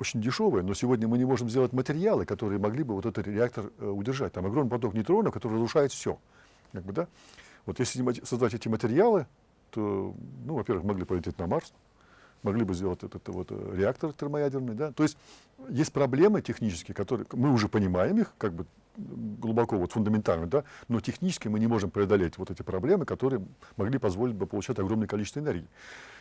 очень дешевая, но сегодня мы не можем сделать материалы, которые могли бы вот этот реактор э, удержать. Там огромный поток нейтронов, который разрушает все. Как бы, да? Вот если создать эти материалы, то, ну, во-первых, могли полететь на Марс, могли бы сделать этот вот э, реактор термоядерный, да. То есть есть проблемы технические, которые мы уже понимаем их, как бы глубоко, вот фундаментально, да, но технически мы не можем преодолеть вот эти проблемы, которые могли позволить бы получать огромное количество энергии.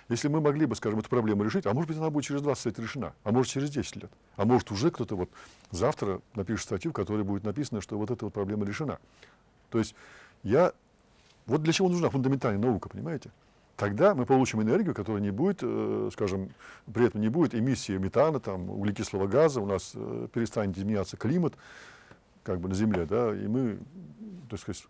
Если мы могли бы, скажем, эту проблему решить, а может быть она будет через 20 лет решена, а может через 10 лет, а может уже кто-то вот завтра напишет статью, в которой будет написано, что вот эта вот проблема решена. То есть я... Вот для чего нужна фундаментальная наука, понимаете? Тогда мы получим энергию, которая не будет, э, скажем, при этом не будет эмиссии метана, там, углекислого газа, у нас э, перестанет изменяться климат, как бы на Земле, да, и мы так сказать,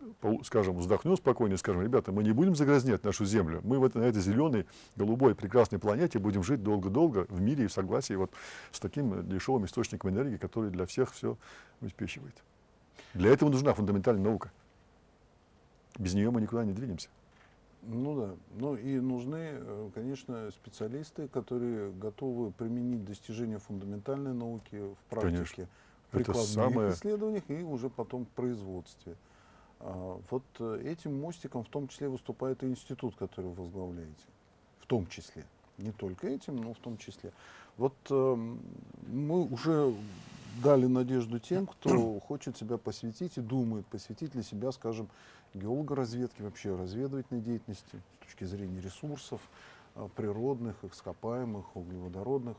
скажем, вздохнем спокойно и скажем, ребята, мы не будем загрязнять нашу Землю, мы в это, на этой зеленой, голубой, прекрасной планете будем жить долго-долго в мире и в согласии вот с таким дешевым источником энергии, который для всех все обеспечивает. Для этого нужна фундаментальная наука. Без нее мы никуда не двинемся. Ну да. Ну и нужны, э, конечно, специалисты, которые готовы применить достижения фундаментальной науки в практике. Конечно прикладных самое- исследованиях и уже потом производстве. А, Вот э, этим мостиком в том числе выступает и институт, который вы возглавляете. В том числе. Не только этим, но в том числе. Вот эм, мы уже дали надежду тем, *clears throat* кто хочет себя посвятить и думает посвятить для себя, скажем, геологоразведке, вообще разведывательной деятельности с точки зрения ресурсов э, природных, ископаемых, углеводородных.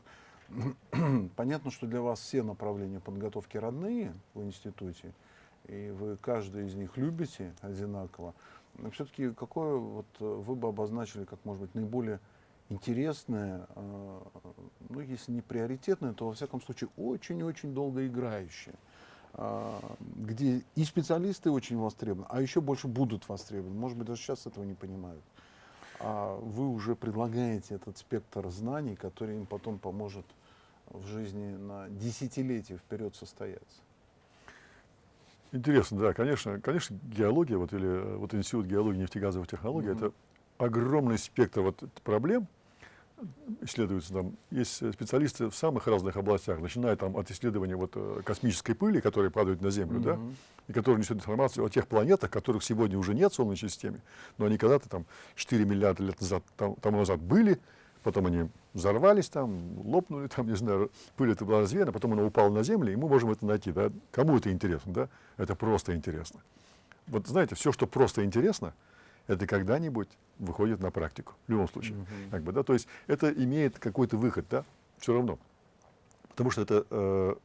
*clears throat* Понятно, что для вас все направления подготовки родные в институте, и вы каждый из них любите одинаково. Но все-таки какое вот э, вы бы обозначили как, может быть, наиболее интересное, э, ну, если не приоритетное, то, во всяком случае, очень-очень долгоиграющее, а, где и специалисты очень востребованы, а еще больше будут востребованы. Может быть, даже сейчас этого не понимают. А вы уже предлагаете этот спектр знаний, который им потом поможет в жизни на десятилетия вперед состояться. Интересно, да, конечно, конечно, геология, вот, или э, вот институт геологии нефтегазовых технологий, Мгм. это огромный спектр вот проблем, исследуется там, есть э, специалисты в самых разных областях, начиная там от исследования вот э, космической пыли, которая падает на Землю, да, Мгм. и которая несет информацию о тех планетах, которых сегодня уже нет в Солнечной системе, но они когда-то там 4 миллиарда лет назад, там, тому назад были, потом они взорвались там, лопнули там, не знаю, пыль это была развеяна, потом она упала на Землю, и мы можем это найти, да. Кому это интересно, да? Это просто интересно. Вот знаете, все, что просто интересно, это когда-нибудь выходит на практику, в любом случае. Мгм. Как бы, да? То есть это имеет какой-то выход, да, все равно. Потому что это, э,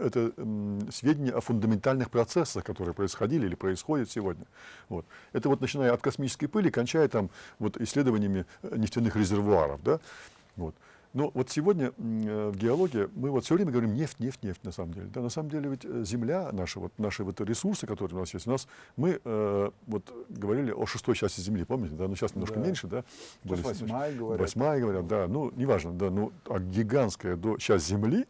это м, сведения о фундаментальных процессах, которые происходили или происходят сегодня. Вот. Это вот начиная от космической пыли, кончая там вот исследованиями э, нефтяных резервуаров. Да? Вот. Но вот сегодня э, в геологии мы вот все время говорим нефть, нефть, нефть на самом деле. Да, на самом деле ведь э, земля, наши, вот, наши вот ресурсы, которые у нас есть, у нас мы э, вот говорили о шестой части земли, помните, да, но сейчас немножко Да. меньше, да? Сейчас восьмая, говорят. Восьмая, говорят, да. Ну, неважно, да, ну, а гигантская до, часть земли,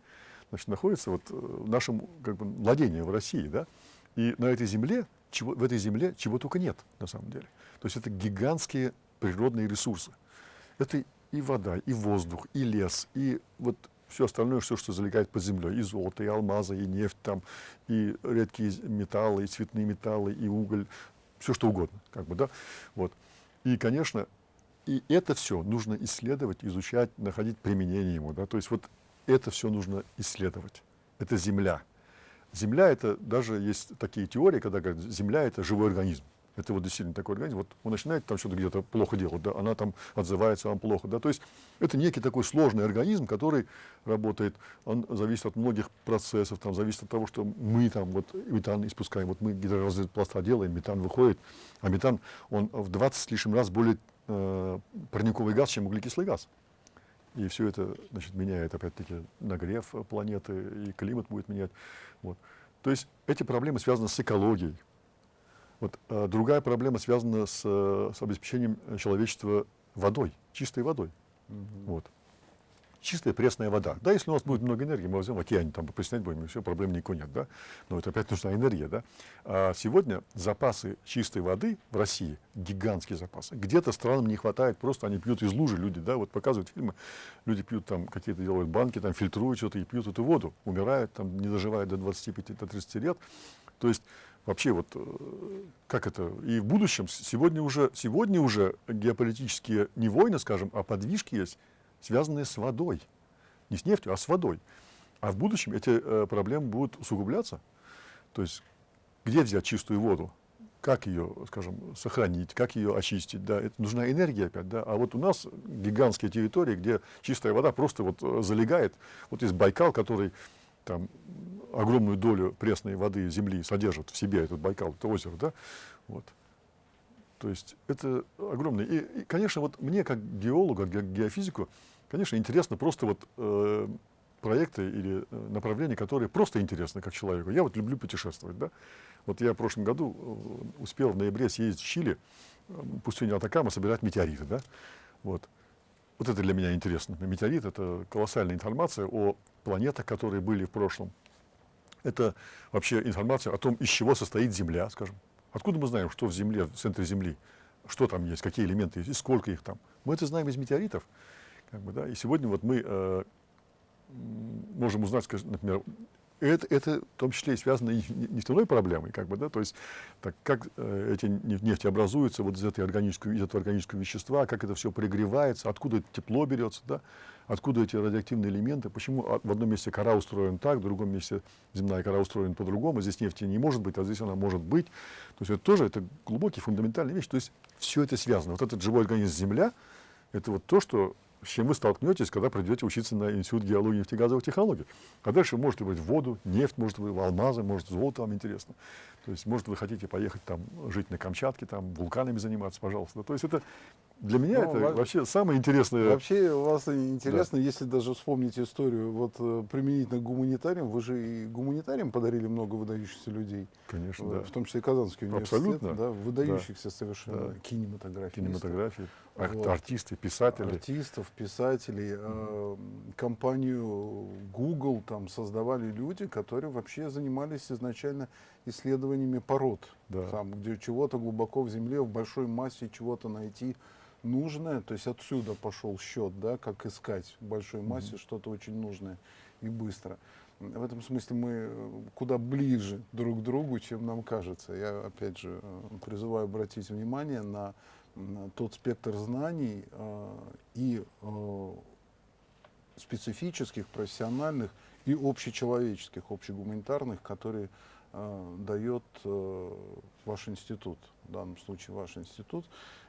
значит, находится вот э, в нашем как бы, владении в России, да. И на этой земле, чего, в этой земле чего только нет, на самом деле. То есть это гигантские природные ресурсы. Это и вода, и воздух, и лес, и вот все остальное, все, что залегает под землей, и золото, и алмазы, и нефть там, и редкие металлы, и цветные металлы, и уголь, все что угодно, как бы, да, вот. И, конечно, и это все нужно исследовать, изучать, находить применение ему, да, то есть вот это все нужно исследовать. Это Земля. Земля это даже есть такие теории, когда говорят, Земля это живой организм. Это вот действительно такой организм. Вот он начинает там что-то где-то плохо делать, да, она там отзывается вам плохо, да. То есть это некий такой сложный организм, который работает, он зависит от многих процессов, там зависит от того, что мы там вот метан испускаем, вот мы гидроразведпласта делаем, метан выходит, а метан он в 20 с лишним раз более э, парниковый газ, чем углекислый газ. И все это значит, меняет, опять-таки, нагрев планеты, и климат будет менять. Вот. То есть эти проблемы связаны с экологией. Вот, а другая проблема связана с, э, с обеспечением э, человечества водой, чистой водой. Мгм. Вот. Чистая пресная вода. Да, если у нас будет много энергии, мы возьмем в океане, там приснять будем, и все, проблем никакой нет, да. Но это опять нужна энергия, да. А сегодня запасы чистой воды в России, гигантские запасы. Где-то странам не хватает, просто они пьют из лужи, люди, да, вот показывают фильмы, люди пьют там, какие-то делают банки, там фильтруют что-то и пьют эту воду, умирают, там, не доживают до 25-30 лет. То есть вообще вот э, как это и в будущем сегодня уже сегодня уже геополитические не войны, скажем, а подвижки есть, связанные с водой, не с нефтью, а с водой. А в будущем эти э, проблемы будут усугубляться. То есть где взять чистую воду? Как ее, скажем, сохранить, как ее очистить, да, это нужна энергия опять, да, а вот у нас гигантские территории, где чистая вода просто вот э, залегает, вот есть Байкал, который там огромную долю пресной воды земли содержит в себе, этот Байкал, это озеро, да, вот. То есть это огромное. И, и, конечно, вот мне как геологу, как геофизику, конечно, интересно просто вот э, проекты или э, направления, которые просто интересны как человеку. Я вот люблю путешествовать, да. Вот я в прошлом году э, успел в ноябре съездить в Чили, э, пустыню Атакама, собирать метеориты, да. Вот. Вот это для меня интересно. Метеорит — это колоссальная информация о планетах, которые были в прошлом. Это вообще информация о том, из чего состоит Земля, скажем. Откуда мы знаем, что в Земле, в центре Земли, что там есть, какие элементы есть, и сколько их там. Мы это знаем из метеоритов. Как бы, да? И сегодня вот мы э, можем узнать, например, это, это в том числе и связано и нефтяной проблемой, как бы, да, то есть так, как э, эти нефти образуются вот из, этой органического, из этого органического вещества, как это все пригревается, откуда это тепло берется, да, откуда эти радиоактивные элементы, почему в одном месте кора устроена так, в другом месте земная кора устроена по-другому, здесь нефти не может быть, а здесь она может быть. То есть это тоже это глубокий, фундаментальная вещь. То есть все это связано. Вот этот живой организм Земля, это вот то, что с чем вы столкнетесь, когда придете учиться на Институт геологии и нефтегазовых технологий. А дальше можете быть воду, нефть, может быть алмазы, может золото вам интересно. То есть, может, вы хотите поехать там жить на Камчатке, там вулканами заниматься, пожалуйста. То есть это для меня ну, это во вообще самое интересное. Вообще у вас интересно, да. если даже вспомнить историю, вот э, применительно к гуманитариям, вы же и гуманитариям подарили много выдающихся людей. Конечно, в, да. В том числе и Казанский университет. Абсолютно. Да, выдающихся да. совершенно да. кинематографии. Кинематографии, вот. артисты, писатели. Артистов, писателей. Mm. Э, компанию Google там создавали люди, которые вообще занимались изначально исследованиями пород. Да. Там, где чего-то глубоко в земле, в большой массе чего-то найти нужное, то есть отсюда пошел счет, да, как искать в большой массе mm-hmm. что-то очень нужное и быстро. В этом смысле мы э, куда ближе друг к другу, чем нам кажется. Я, опять же, э, призываю обратить внимание на, на тот спектр знаний э, и э, специфических, профессиональных и общечеловеческих, общегуманитарных, которые дает э, ваш институт, в данном случае ваш институт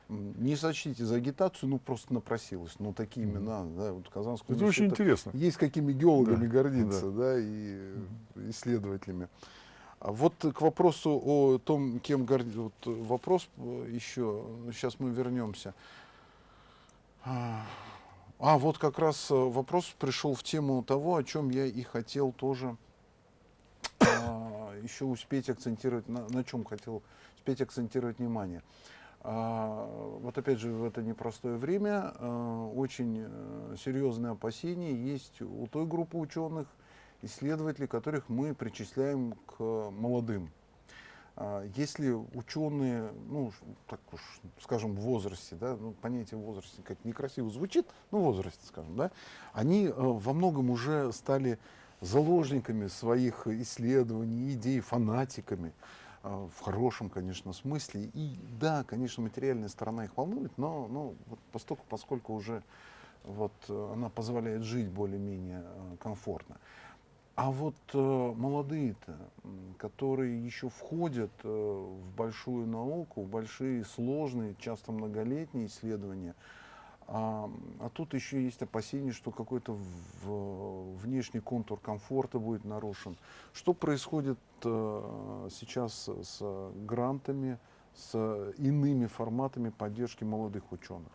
не сочтите за агитацию, ну просто напросилась. Ну такие имена, да, вот Казанского Это очень интересно. Есть какими геологами да, гордиться, да. да, и исследователями. А вот к вопросу о том, кем гордится, вот вопрос еще, сейчас мы вернемся. А, а, вот как раз вопрос пришел в тему того, о чем я и хотел тоже а, еще успеть акцентировать, на, на чем хотел успеть акцентировать внимание. А, вот опять же в это непростое время а, очень э, серьезные опасения есть у той группы ученых, исследователей, которых мы причисляем к молодым. А, если ученые, ну, так уж, скажем, в возрасте, да, ну, понятие возрасте как некрасиво звучит, ну, в возрасте, скажем, да, они э, во многом уже стали заложниками своих исследований, идей, фанатиками. А, в хорошем, конечно, смысле. И да, конечно, материальная сторона их волнует, но, но вот поскольку, поскольку уже вот, э, она позволяет жить более-менее э, комфортно. А вот э, молодые-то, которые еще входят э, в большую науку, в большие сложные, часто многолетние исследования, а, а тут еще есть опасение, что какой-то внешний контур комфорта будет нарушен. Что происходит э, сейчас с грантами, с иными форматами поддержки молодых ученых?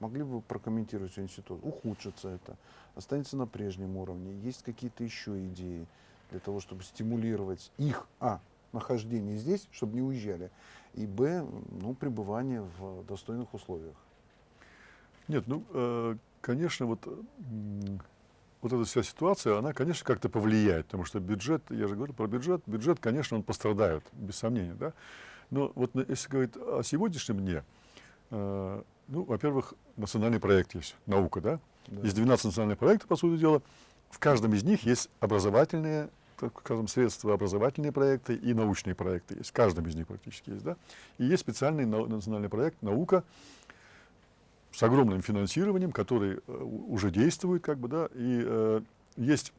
Могли бы прокомментировать институт? Ухудшится это? Останется на прежнем уровне? Есть какие-то еще идеи для того, чтобы стимулировать их, а, нахождение здесь, чтобы не уезжали, и, б, ну, пребывание в достойных условиях? Нет, ну, э, конечно, вот, вот эта вся ситуация, она, конечно, как-то повлияет, потому что бюджет, я же говорю про бюджет, бюджет, конечно, он пострадает, без сомнения, да. Но вот если говорить о сегодняшнем дне, э, ну, во-первых, национальный проект есть, наука, да? да. Есть 12 национальных проектов, по сути дела. В каждом из них есть образовательные, так скажем, средства, образовательные проекты и научные проекты есть. В каждом из них практически есть, да? И есть специальный национальный проект «Наука», с огромным финансированием, который э, уже действует, как бы, да, и э, есть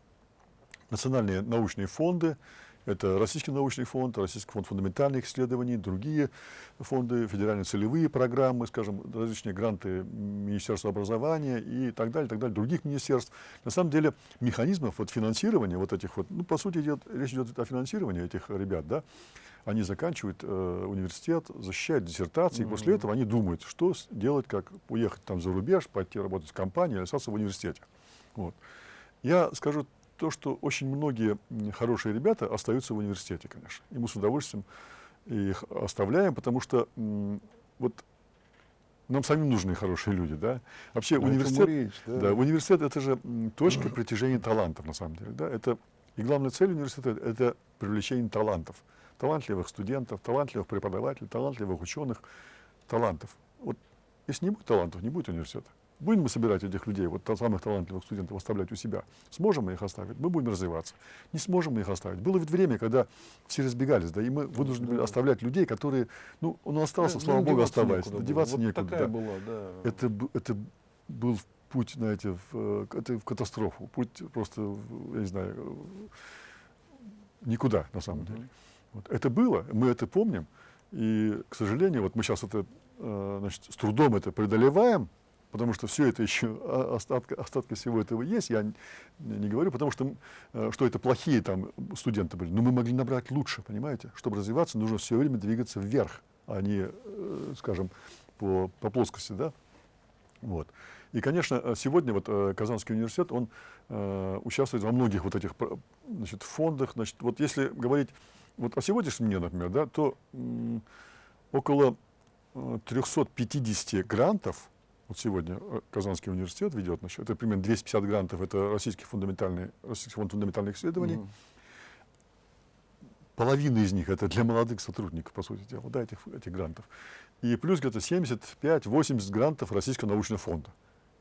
национальные научные фонды, это Российский научный фонд, Российский фонд фундаментальных исследований, другие фонды, федеральные целевые программы, скажем, различные гранты Министерства образования и так далее, так далее, других министерств. На самом деле механизмов вот, финансирования вот этих вот, ну, по сути, идет, речь идет о финансировании этих ребят, да, они заканчивают э, университет, защищают диссертации, mm-hmm. и после этого они думают, что делать, как уехать там за рубеж, пойти работать в компании или остаться в университете. Вот. Я скажу то, что очень многие хорошие ребята остаются в университете, конечно. И мы с удовольствием их оставляем, потому что вот нам самим нужны хорошие люди, да. Вообще Но университет, речь, да. да, университет это же точка притяжения талантов на самом деле, да. Это и главная цель университета это привлечение талантов талантливых студентов, талантливых преподавателей, талантливых ученых, талантов. Вот если не будет талантов, не будет университета. Будем мы собирать этих людей, вот самых талантливых студентов, оставлять у себя? Сможем мы их оставить? Мы будем развиваться. Не сможем мы их оставить. Было ведь время, когда все разбегались, да, и мы вынуждены были оставлять людей, которые, ну, он остался, Ну, слава им богу, оставаясь. некуда. Деваться Вот некуда, такая да. была, да. Это, это был путь, знаете, в, э, это в катастрофу. Путь просто, я не знаю, э, никуда, на самом деле. Вот. Это было, мы это помним. И, к сожалению, вот мы сейчас это, э, значит, с трудом это преодолеваем, потому что все это еще о- остатка, остатки всего этого есть. Я не, говорю, потому что, э, что это плохие там студенты были. Но мы могли набрать лучше, понимаете? Чтобы развиваться, нужно все время двигаться вверх, а не, э, скажем, по, по плоскости, да? Вот. И, конечно, сегодня вот Казанский университет, он участвует во многих вот этих значит, фондах. Значит, вот если говорить вот о сегодняшнем дне, например, да, то около э, 350 грантов вот сегодня э, Казанский университет ведет, значит, это примерно 250 грантов, это Российский, фундаментальный, Российский фонд фундаментальных исследований. Мгм. Половина из них это для молодых сотрудников, по сути дела, да, этих, этих грантов. И плюс где-то 75-80 грантов Российского научного фонда.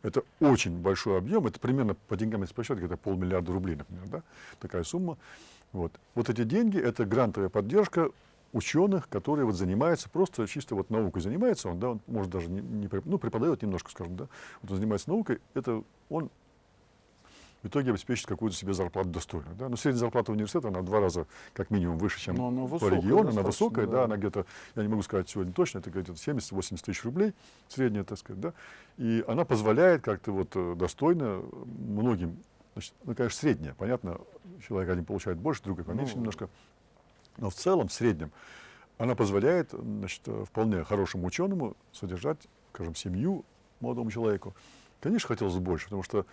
Это очень большой объем, это примерно по деньгам, если посчитать, где-то полмиллиарда рублей, например, да, такая сумма. Вот. вот эти деньги, это грантовая поддержка ученых, которые вот занимаются, просто чисто вот наукой занимается он, да, он может даже не, не ну, преподает немножко, скажем, да, вот он занимается наукой, это он в итоге обеспечит какую-то себе зарплату достойную. Да? Но средняя зарплата университета, она в два раза как минимум выше, чем Но она по региону. Она высокая, да. да. она где-то, я не могу сказать сегодня точно, это где-то 70-80 тысяч рублей, средняя, так сказать, да. И она позволяет как-то вот э, достойно многим, значит, ну, конечно, средняя, понятно, человек один получает больше, другой поменьше Ну, немножко, но в целом, в среднем, она позволяет, значит, э, вполне хорошему ученому содержать, скажем, семью молодому человеку. Конечно, хотелось бы больше, потому что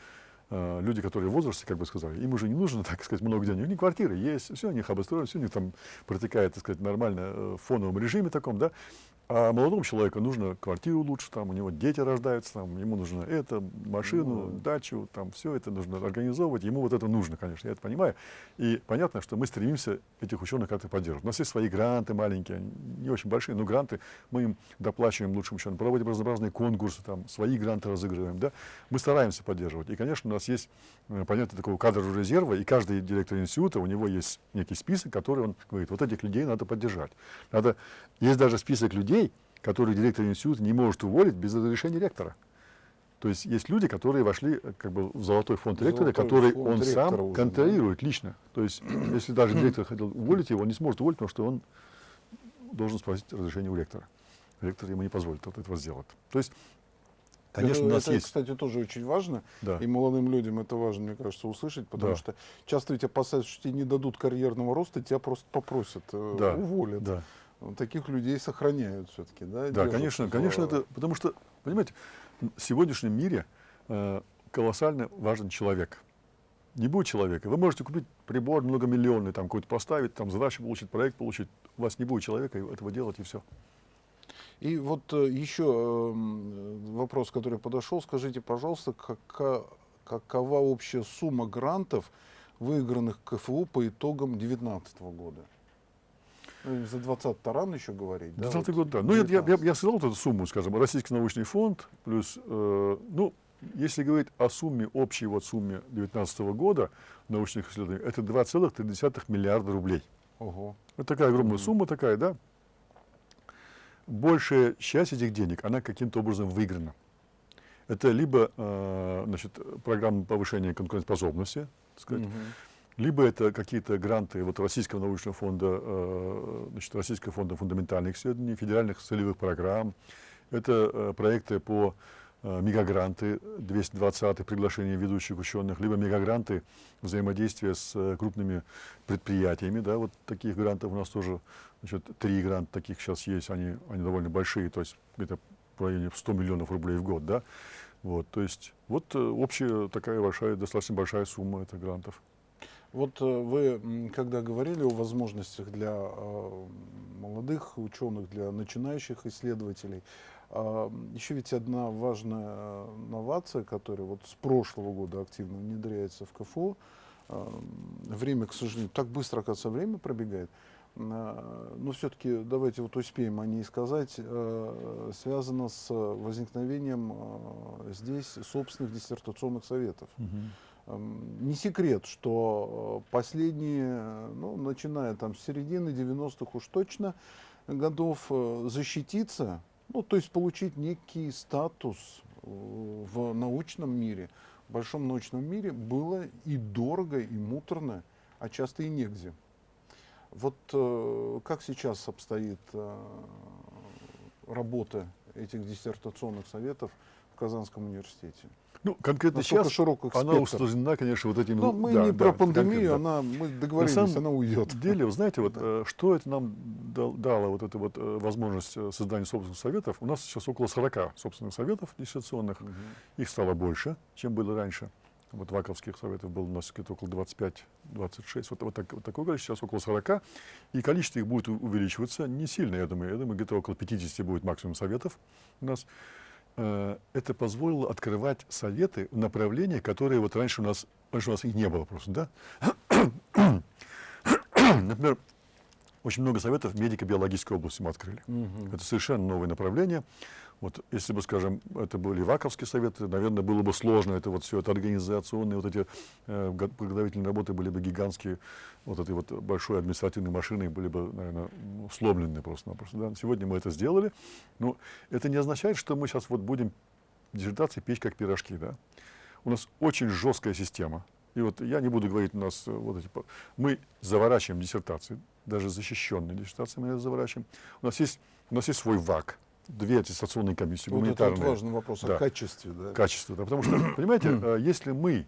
э, люди, которые в возрасте, как бы сказали, им уже не нужно, *laughs* так сказать, много денег. У них квартиры есть, все у них обустроено, все у них там протекает, так сказать, нормально э, в фоновом режиме таком, да. А молодому человеку нужно квартиру лучше, там у него дети рождаются, там, ему нужно это, машину, Ну, дачу, там все это нужно организовывать. Ему вот это нужно, конечно, я это понимаю. И понятно, что мы стремимся этих ученых как-то поддерживать. У нас есть свои гранты маленькие, не очень большие, но гранты мы им доплачиваем лучшим ученым, проводим разнообразные конкурсы, там, свои гранты разыгрываем. Да? Мы стараемся поддерживать. И, конечно, у нас есть э, понятие такого кадрового резерва, и каждый директор института, у него есть некий список, который он говорит, вот этих людей надо поддержать. Надо... Есть даже список людей, которые директор института не может уволить без разрешения ректора. То есть есть люди, которые вошли э, как бы в золотой фонд ректора, Золотой который фонд он сам уже, да. контролирует лично. То есть *clears throat* если даже директор хотел уволить его, он не сможет уволить, потому что он должен спросить разрешение у ректора. Ректор ему не позволит вот этого сделать. То есть, конечно, это, у нас это, есть... кстати, тоже очень важно. Да. И молодым людям это важно, мне кажется, услышать, потому Да. что часто ведь опасаются, что тебе не дадут карьерного роста, тебя просто попросят, э, Да, уволят. Да. Таких людей сохраняют все-таки, да? Да, конечно, в, конечно, это, потому что, понимаете, в сегодняшнем мире э, колоссально важен человек. Не будет человека. Вы можете купить прибор многомиллионный, там какой-то поставить, там задачу получить, проект получить. У вас не будет человека и этого делать, и все. И вот э, еще э, м, вопрос, который подошел. Скажите, пожалуйста, кака- какова общая сумма грантов, выигранных КФУ по итогам 2019 года? За 20 рано еще говорить, да? 20 вот год, да. Ну, я, я, я, 19. я сказал вот эту сумму, скажем, Российский научный фонд, плюс, э, ну, если говорить о сумме, общей вот сумме 2019 года научных исследований, это 2,3 миллиарда рублей. Ого. Это такая огромная Мгм. сумма такая, да. Большая часть этих денег, она каким-то образом выиграна. Это либо э, значит, программа повышения конкурентоспособности, так сказать, Мгм. Либо это какие-то гранты вот Российского научного фонда, э, значит, Российского фонда фундаментальных исследований, федеральных целевых программ. Это э, проекты по э, мегагранты 220 приглашение ведущих ученых, либо мегагранты взаимодействия с крупными предприятиями. Да, вот таких грантов у нас тоже значит, три гранта таких сейчас есть, они, они довольно большие, то есть где-то в районе 100 миллионов рублей в год. Да? Вот, то есть вот общая такая большая, достаточно большая сумма этих грантов. Вот э, вы, когда говорили о возможностях для э, молодых ученых, для начинающих исследователей, а, еще ведь одна важная э, новация, которая вот с прошлого года активно внедряется в КФУ, время, к сожалению, так быстро, оказывается, время пробегает. но все-таки давайте вот успеем о ней сказать, связано с возникновением здесь собственных диссертационных советов. Эм, Не секрет, что э, последние, ну, начиная там с середины 90-х уж точно, годов э, защититься, ну, то есть получить некий статус э, в научном мире, в большом научном мире было и дорого, и муторно, а часто и негде. Вот как сейчас обстоит работа этих диссертационных советов в Казанском университете? Ну, конкретно сейчас широк их она спектр? усложнена, конечно, вот этими... Ну, мы да, не да, про пандемию, она, мы На договорились, самом она уйдет. деле, вы знаете, вот э, что это нам дал- дало, вот эта вот э, возможность э, создания собственных советов? У нас сейчас около 40 собственных советов диссертационных. Их стало больше, чем было раньше. Вот ваковских советов было у нас где-то около 25-26. Вот, вот, так, вот такое количество, сейчас около 40. И количество их будет увеличиваться не сильно, я думаю. Я думаю, где-то около 50 будет максимум советов у нас. Э, Это позволило открывать советы в направлениях, которые вот раньше у нас, раньше у нас их не было просто, да? *coughs* Например, очень много советов в медико-биологической области мы открыли. Мгм. Это совершенно новое направление. Вот если бы, скажем, это были ваковские советы, наверное, было бы сложно. Это вот все это организационные, вот эти э, подготовительные работы были бы гигантские. Вот этой вот большой административной машиной были бы, наверное, ну, сломлены просто-напросто. Да? Сегодня мы это сделали. Но это не означает, что мы сейчас вот будем диссертации печь как пирожки. Да? У нас очень жесткая система. И вот я не буду говорить, у нас э, вот эти... Мы заворачиваем диссертации, даже защищенные диссертации мы заворачиваем. У нас есть, у нас есть свой ВАК, две аттестационные комиссии, Вот это вот гуманитарные важный вопрос Да. о качестве. Да. качества. Да, потому что, *clears throat* понимаете, э, если мы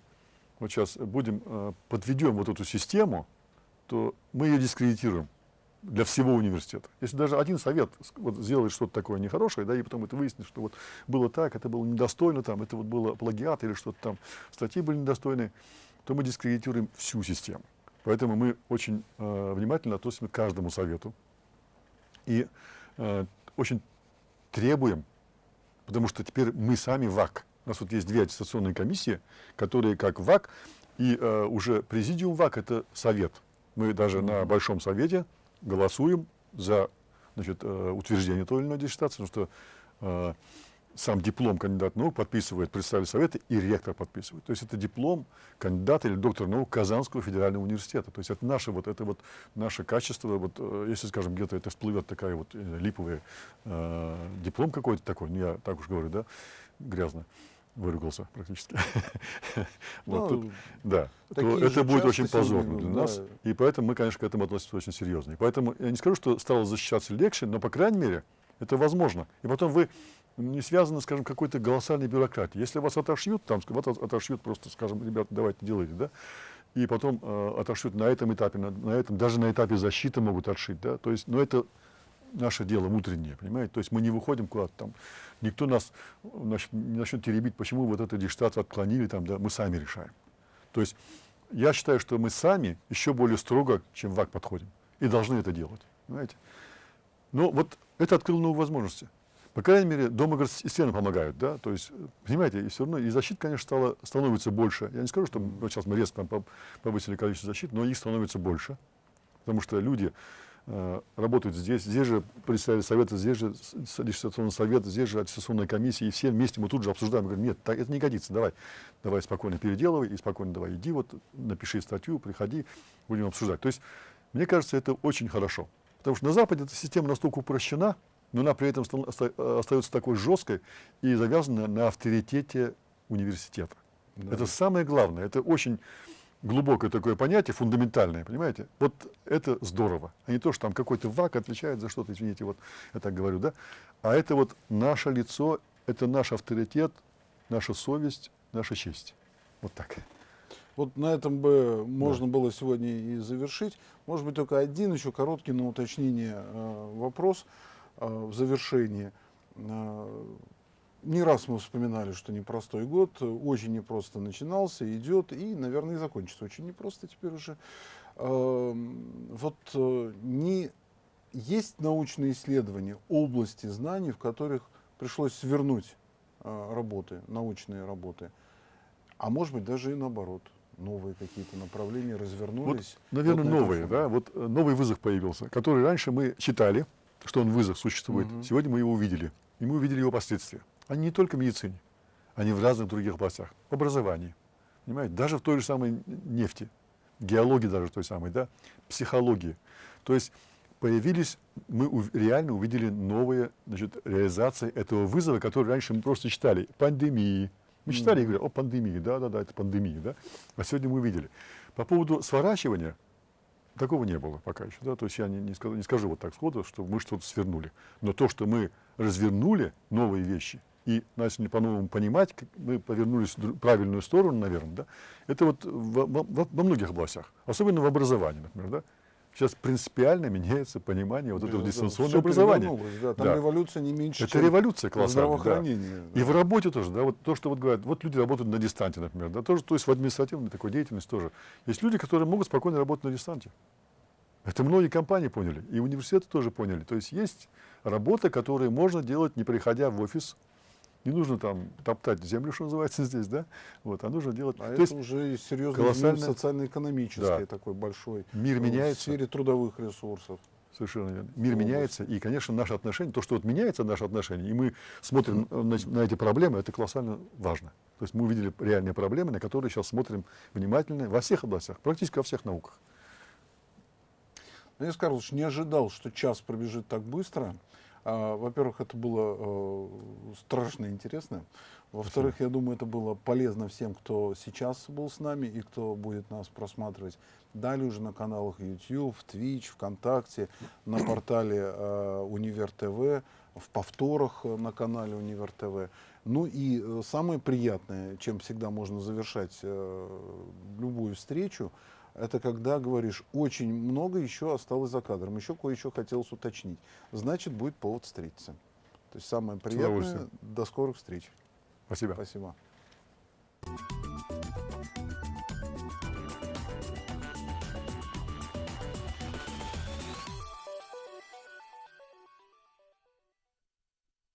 вот сейчас будем, э, подведем вот эту систему, то мы ее дискредитируем для всего университета. Если даже один совет вот, сделает что-то такое нехорошее, да, и потом это выяснится, что вот было так, это было недостойно, там, это вот было плагиат или что-то там, статьи были недостойные, то мы дискредитируем всю систему. Поэтому мы очень э, внимательно относимся к каждому совету и э, очень требуем, потому что теперь мы сами ВАК. У нас вот есть две аттестационные комиссии, которые как ВАК, и э, уже президиум ВАК – это совет. Мы даже на Большом Совете голосуем за значит, э, утверждение той или иной диссертации, потому что э, сам диплом кандидат наук подписывает представитель совета и ректор подписывает. То есть это диплом кандидата или доктора наук Казанского федерального университета. То есть это наше, вот, это вот наше качество, вот, э, если, скажем, где-то это всплывет такая вот э, липовый э, диплом какой-то такой, ну я так уж говорю, да, грязно выругался практически. *laughs* Вот Ну, тут, Да, то это будет очень позорно для да. нас. И поэтому мы, конечно, к этому относимся очень серьезно. И поэтому я не скажу, что стало защищаться легче, но, по крайней мере, это возможно. И потом вы не связаны, скажем, какой-то голосальной бюрократией. Если вас отошьют, там, вас отошьют просто, скажем, ребята, давайте делайте, да, и потом э, отошьют на этом этапе, на, на этом, даже на этапе защиты могут отшить, да, то есть, но это наше дело внутреннее, понимаете, то есть мы не выходим куда-то там, никто нас значит, не начнет теребить, почему вот эту диссертацию отклонили, там, да, мы сами решаем. То есть я считаю, что мы сами еще более строго, чем ВАК подходим, и должны это делать, понимаете. Но вот это открыло новые возможности. По крайней мере, дома и стены помогают, да, то есть, понимаете, и все равно, и защит, конечно, стало, становится больше. Я не скажу, что вот сейчас мы резко повысили количество защит, но их становится больше, потому что люди э, работают здесь, здесь же представители совета, здесь же диссертационный совет, здесь же аттестационная комиссия, и все вместе мы тут же обсуждаем, говорим, нет, так, это не годится, давай, давай спокойно переделывай, и спокойно давай иди, вот, напиши статью, приходи, будем обсуждать. То есть, мне кажется, это очень хорошо. Потому что на Западе эта система настолько упрощена, но она при этом остается такой жесткой и завязана на авторитете университета. Да. Это самое главное. Это очень глубокое такое понятие, фундаментальное, понимаете? Вот это здорово. А не то, что там какой-то ВАК отвечает за что-то, извините, вот я так говорю, да? А это вот наше лицо, это наш авторитет, наша совесть, наша честь. Вот так. Вот на этом бы можно было сегодня и завершить. Может быть, только один еще короткий на уточнение э, вопрос э, в завершении. Э, не раз мы вспоминали, что непростой год, очень непросто начинался, идет и, наверное, и закончится очень непросто теперь уже. Э, вот э, не есть научные исследования, области знаний, в которых пришлось свернуть работы, научные работы, а может быть даже и наоборот. новые какие-то направления развернулись. Вот, наверное, вот новые, да, вот э, новый вызов появился, который раньше мы читали, что он вызов существует. Мгм. Сегодня мы его увидели, и мы увидели его последствия. Они не только в медицине, они в разных других областях, в образовании, понимаете, даже в той же самой нефти, геологии даже той самой, да, психологии. То есть появились, мы реально увидели новые значит, реализации этого вызова, который раньше мы просто читали. Пандемии. Мы читали и говорили, о, пандемии, да-да-да, это пандемия, да. А сегодня мы увидели. По поводу сворачивания, такого не было пока еще, да, то есть я не, не скажу, не скажу вот так сходу, что мы что-то свернули. Но то, что мы развернули новые вещи и начали по-новому понимать, мы повернулись в правильную сторону, наверное, да, это вот во, во- во- во многих областях, особенно в образовании, например, да. Сейчас принципиально меняется понимание вот этого Да, да, дистанционного всё образования. Да, там Да. революция не меньше, Это чем революция колоссальная. да. здравоохранении. И да. в работе тоже, да, вот то, что вот говорят, вот люди работают на дистанте, например, да, тоже, то есть в административной такой деятельности тоже. Есть люди, которые могут спокойно работать на дистанте. Это многие компании поняли, и университеты тоже поняли. То есть есть работа, которую можно делать, не приходя в офис. Не нужно там топтать землю, что называется *laughs* здесь, да, вот, а нужно делать. А то это есть уже серьезный социально-экономический Да. такой большой. мир в меняется. сфере трудовых ресурсов. Совершенно верно. Мир меняется, и, конечно, наши отношения, то, что вот меняется наши отношения, и мы смотрим э, на, на эти проблемы, это колоссально важно. То есть мы увидели реальные проблемы, на которые сейчас смотрим внимательно во всех областях, практически во всех науках. Денис Карлович не ожидал, что час пробежит так быстро. А, Во-первых, это было э, страшно интересно. Во-вторых, я думаю, это было полезно всем, кто сейчас был с нами и кто будет нас просматривать далее уже на каналах YouTube, Twitch, ВКонтакте, на *coughs* портале э, Универ ТВ, в повторах э, на канале Универ ТВ. Ну и самое приятное, чем всегда можно завершать любую встречу, это когда говоришь, очень много еще осталось за кадром, еще кое-что хотелось уточнить. Значит, будет повод встретиться. То есть самое приятное. До скорых встреч. Спасибо. Спасибо.